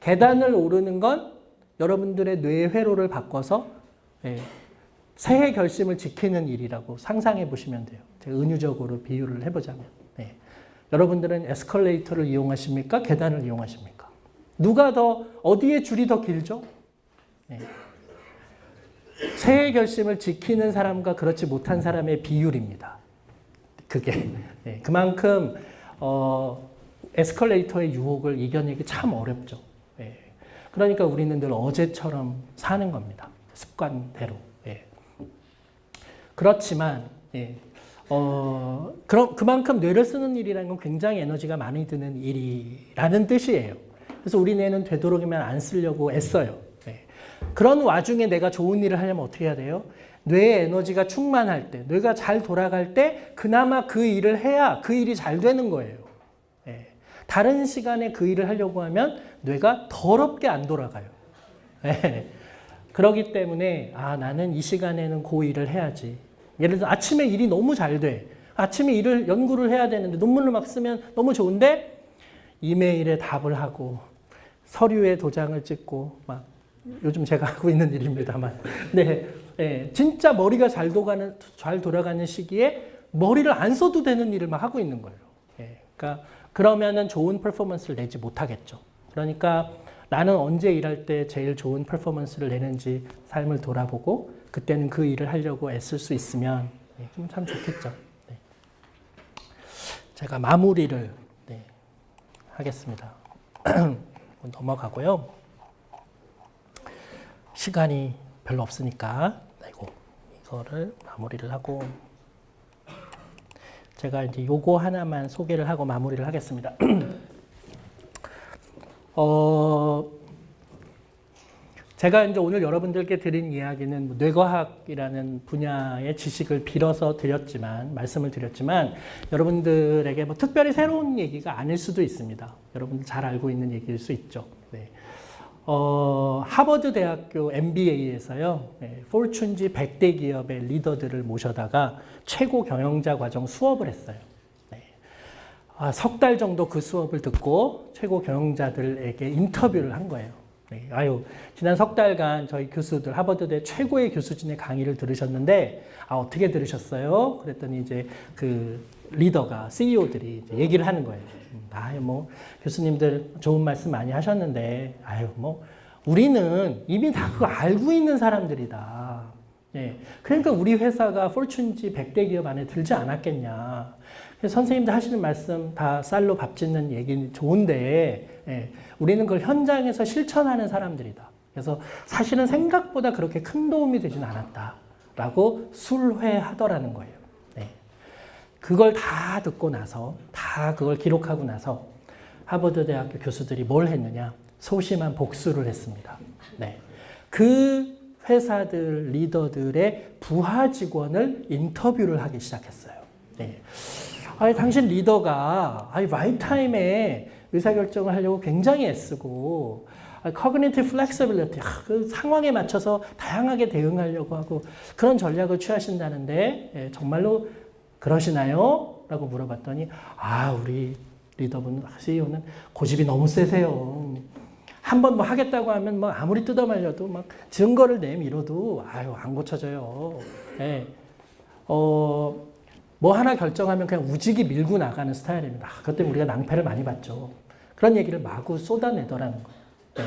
계단을 오르는 건 여러분들의 뇌 회로를 바꿔서 예, 새해 결심을 지키는 일이라고 상상해 보시면 돼요. 제가 은유적으로 비유를 해보자면. 네. 여러분들은 에스컬레이터를 이용하십니까? 계단을 이용하십니까? 누가 더, 어디에 줄이 더 길죠? 네. 새해 결심을 지키는 사람과 그렇지 못한 사람의 비율입니다. 그게. 네. 그만큼, 어, 에스컬레이터의 유혹을 이겨내기 참 어렵죠. 네. 그러니까 우리는 늘 어제처럼 사는 겁니다. 습관대로. 예. 그렇지만 예. 어, 그럼 그만큼 뇌를 쓰는 일이라는 건 굉장히 에너지가 많이 드는 일이라는 뜻이에요. 그래서 우리 뇌는 되도록이면 안 쓰려고 애써요. 예. 그런 와중에 내가 좋은 일을 하려면 어떻게 해야 돼요? 뇌의 에너지가 충만할 때, 뇌가 잘 돌아갈 때 그나마 그 일을 해야 그 일이 잘 되는 거예요. 예. 다른 시간에 그 일을 하려고 하면 뇌가 더럽게 안 돌아가요. 예. 그러기 때문에 아 나는 이 시간에는 고 일을 해야지. 예를 들어 아침에 일이 너무 잘 돼. 아침에 일을 연구를 해야 되는데 논문을 막 쓰면 너무 좋은데 이메일에 답을 하고 서류에 도장을 찍고 막 요즘 제가 [laughs] 하고 있는 일입니다만 네, 네 진짜 머리가 잘 돌아가는 잘 돌아가는 시기에 머리를 안 써도 되는 일을 막 하고 있는 거예요. 네, 그러니까 그러면은 좋은 퍼포먼스를 내지 못하겠죠. 그러니까 나는 언제 일할 때 제일 좋은 퍼포먼스를 내는지 삶을 돌아보고 그때는 그 일을 하려고 애쓸 수 있으면 네, 참 좋겠죠. 네. 제가 마무리를 네, 하겠습니다. [clears throat] 넘어가고요. 시간이 별로 없으니까 아이고, 이거를 마무리를 하고 제가 이제 요거 하나만 소개를 하고 마무리를 하겠습니다. [clears throat] 어, 제가 이제 오늘 여러분들께 드린 이야기는 뭐 뇌과학이라는 분야의 지식을 빌어서 드렸지만 말씀을 드렸지만 여러분들에게 뭐 특별히 새로운 얘기가 아닐 수도 있습니다. 여러분들 잘 알고 있는 얘기일 수 있죠. 네. 어, 하버드 대학교 MBA에서요, 네, 포춘지 100대 기업의 리더들을 모셔다가 최고 경영자 과정 수업을 했어요. 네. 아, 석달 정도 그 수업을 듣고 최고 경영자들에게 인터뷰를 한 거예요. 네, 아유, 지난 석 달간 저희 교수들, 하버드대 최고의 교수진의 강의를 들으셨는데, 아, 어떻게 들으셨어요? 그랬더니 이제 그 리더가, CEO들이 얘기를 하는 거예요. 음, 아유, 뭐, 교수님들 좋은 말씀 많이 하셨는데, 아유, 뭐, 우리는 이미 다 그거 알고 있는 사람들이다. 예. 그러니까 우리 회사가 포춘지 100대 기업 안에 들지 않았겠냐. 선생님들 하시는 말씀 다 쌀로 밥 짓는 얘기는 좋은데, 예. 우리는 그걸 현장에서 실천하는 사람들이다. 그래서 사실은 생각보다 그렇게 큰 도움이 되진 않았다. 라고 술회하더라는 거예요. 네. 그걸 다 듣고 나서, 다 그걸 기록하고 나서 하버드 대학교 교수들이 뭘 했느냐? 소심한 복수를 했습니다. 네. 그 회사들 리더들의 부하 직원을 인터뷰를 하기 시작했어요. 네. 아니, 당신 리더가 아니, right time에 의사결정을 하려고 굉장히 애쓰고 cognitive flexibility, 그 상황에 맞춰서 다양하게 대응하려고 하고 그런 전략을 취하신다는데 예, 정말로 그러시나요? 라고 물어봤더니 아 우리 리더분 CEO는 고집이 너무 세세요. 한번 뭐 하겠다고 하면 뭐 아무리 뜯어말려도 막 증거를 내밀어도 아유 안 고쳐져요. 예. 어, 뭐 하나 결정하면 그냥 우직이 밀고 나가는 스타일입니다. 그것 때문에 우리가 낭패를 많이 봤죠. 그런 얘기를 마구 쏟아내더라는 거예요. 네.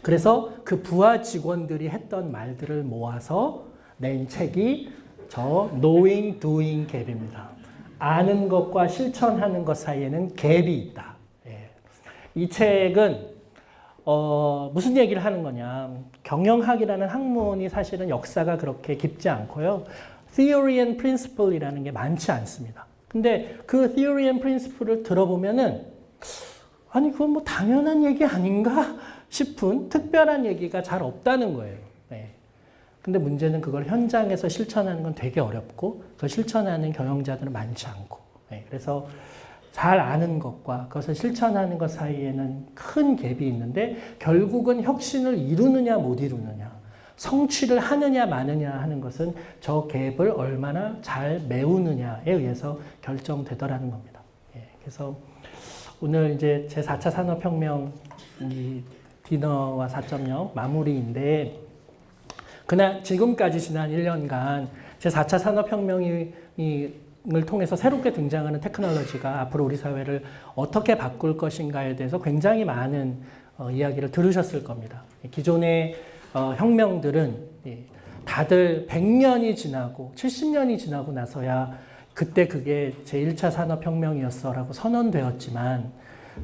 그래서 그 부하 직원들이 했던 말들을 모아서 낸 책이 저 Knowing Doing Gap입니다. 아는 것과 실천하는 것 사이에는 갭이 있다. 예. 이 책은 어, 무슨 얘기를 하는 거냐. 경영학이라는 학문이 사실은 역사가 그렇게 깊지 않고요. Theory and Principle이라는 게 많지 않습니다. 근데 그 Theory and Principle을 들어보면은 아니 그건 뭐 당연한 얘기 아닌가 싶은 특별한 얘기가 잘 없다는 거예요. 네. 근데 문제는 그걸 현장에서 실천하는 건 되게 어렵고 그 실천하는 경영자들은 많지 않고 네. 그래서 잘 아는 것과 그것을 실천하는 것 사이에는 큰 갭이 있는데 결국은 혁신을 이루느냐 못 이루느냐 성취를 하느냐 마느냐 하는 것은 저 갭을 얼마나 잘 메우느냐에 의해서 결정되더라는 겁니다. 예, 그래서 오늘 이제 제 4차 산업혁명 이 디너와 4.0 마무리인데 그날 지금까지 지난 1년간 제 4차 산업혁명이 을 통해서 새롭게 등장하는 테크놀로지가 앞으로 우리 사회를 어떻게 바꿀 것인가에 대해서 굉장히 많은 어, 이야기를 들으셨을 겁니다. 기존의 어, 혁명들은 예, 다들 100년이 지나고 70년이 지나고 나서야 그때 그게 제1차 산업혁명이었어라고 선언되었지만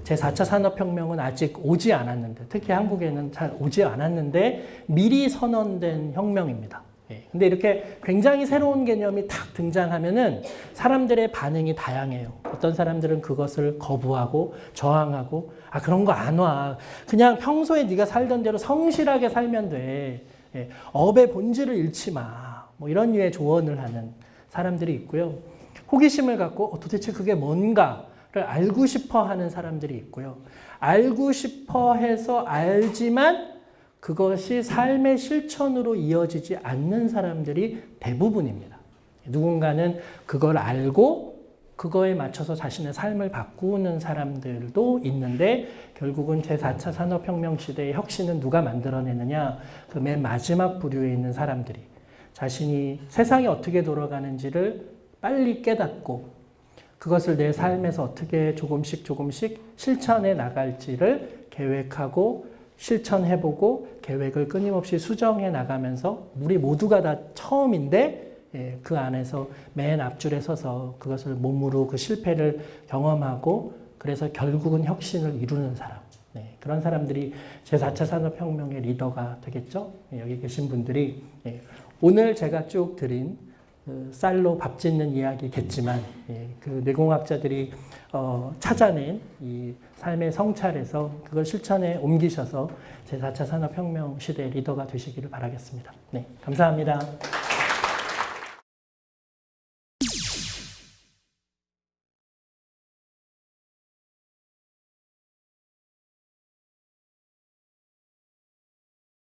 제4차 산업혁명은 아직 오지 않았는데 특히 한국에는 잘 오지 않았는데 미리 선언된 혁명입니다. 예. 근데 이렇게 굉장히 새로운 개념이 탁 등장하면은 사람들의 반응이 다양해요. 어떤 사람들은 그것을 거부하고 저항하고 아 그런 거 안 와. 그냥 평소에 네가 살던 대로 성실하게 살면 돼. 예. 업의 본질을 잃지 마. 뭐 이런 류의 조언을 하는 사람들이 있고요. 호기심을 갖고 어, 도대체 그게 뭔가를 알고 싶어 하는 사람들이 있고요. 알고 싶어 해서 알지만 그것이 삶의 실천으로 이어지지 않는 사람들이 대부분입니다. 누군가는 그걸 알고 그거에 맞춰서 자신의 삶을 바꾸는 사람들도 있는데 결국은 제4차 산업혁명 시대의 혁신은 누가 만들어내느냐 그 맨 마지막 부류에 있는 사람들이 자신이 세상이 어떻게 돌아가는지를 빨리 깨닫고 그것을 내 삶에서 어떻게 조금씩 조금씩 실천해 나갈지를 계획하고 실천해보고 계획을 끊임없이 수정해 나가면서 우리 모두가 다 처음인데 예, 그 안에서 맨 앞줄에 서서 그것을 몸으로 그 실패를 경험하고 그래서 결국은 혁신을 이루는 사람. 네, 그런 사람들이 제4차 산업혁명의 리더가 되겠죠. 예, 여기 계신 분들이 예, 오늘 제가 쭉 드린 그 쌀로 밥 짓는 이야기겠지만 예, 그 뇌공학자들이 어, 찾아낸 이 삶의 성찰에서 그걸 실천에 옮기셔서 제4차 산업혁명 시대의 리더가 되시기를 바라겠습니다. 네, 감사합니다.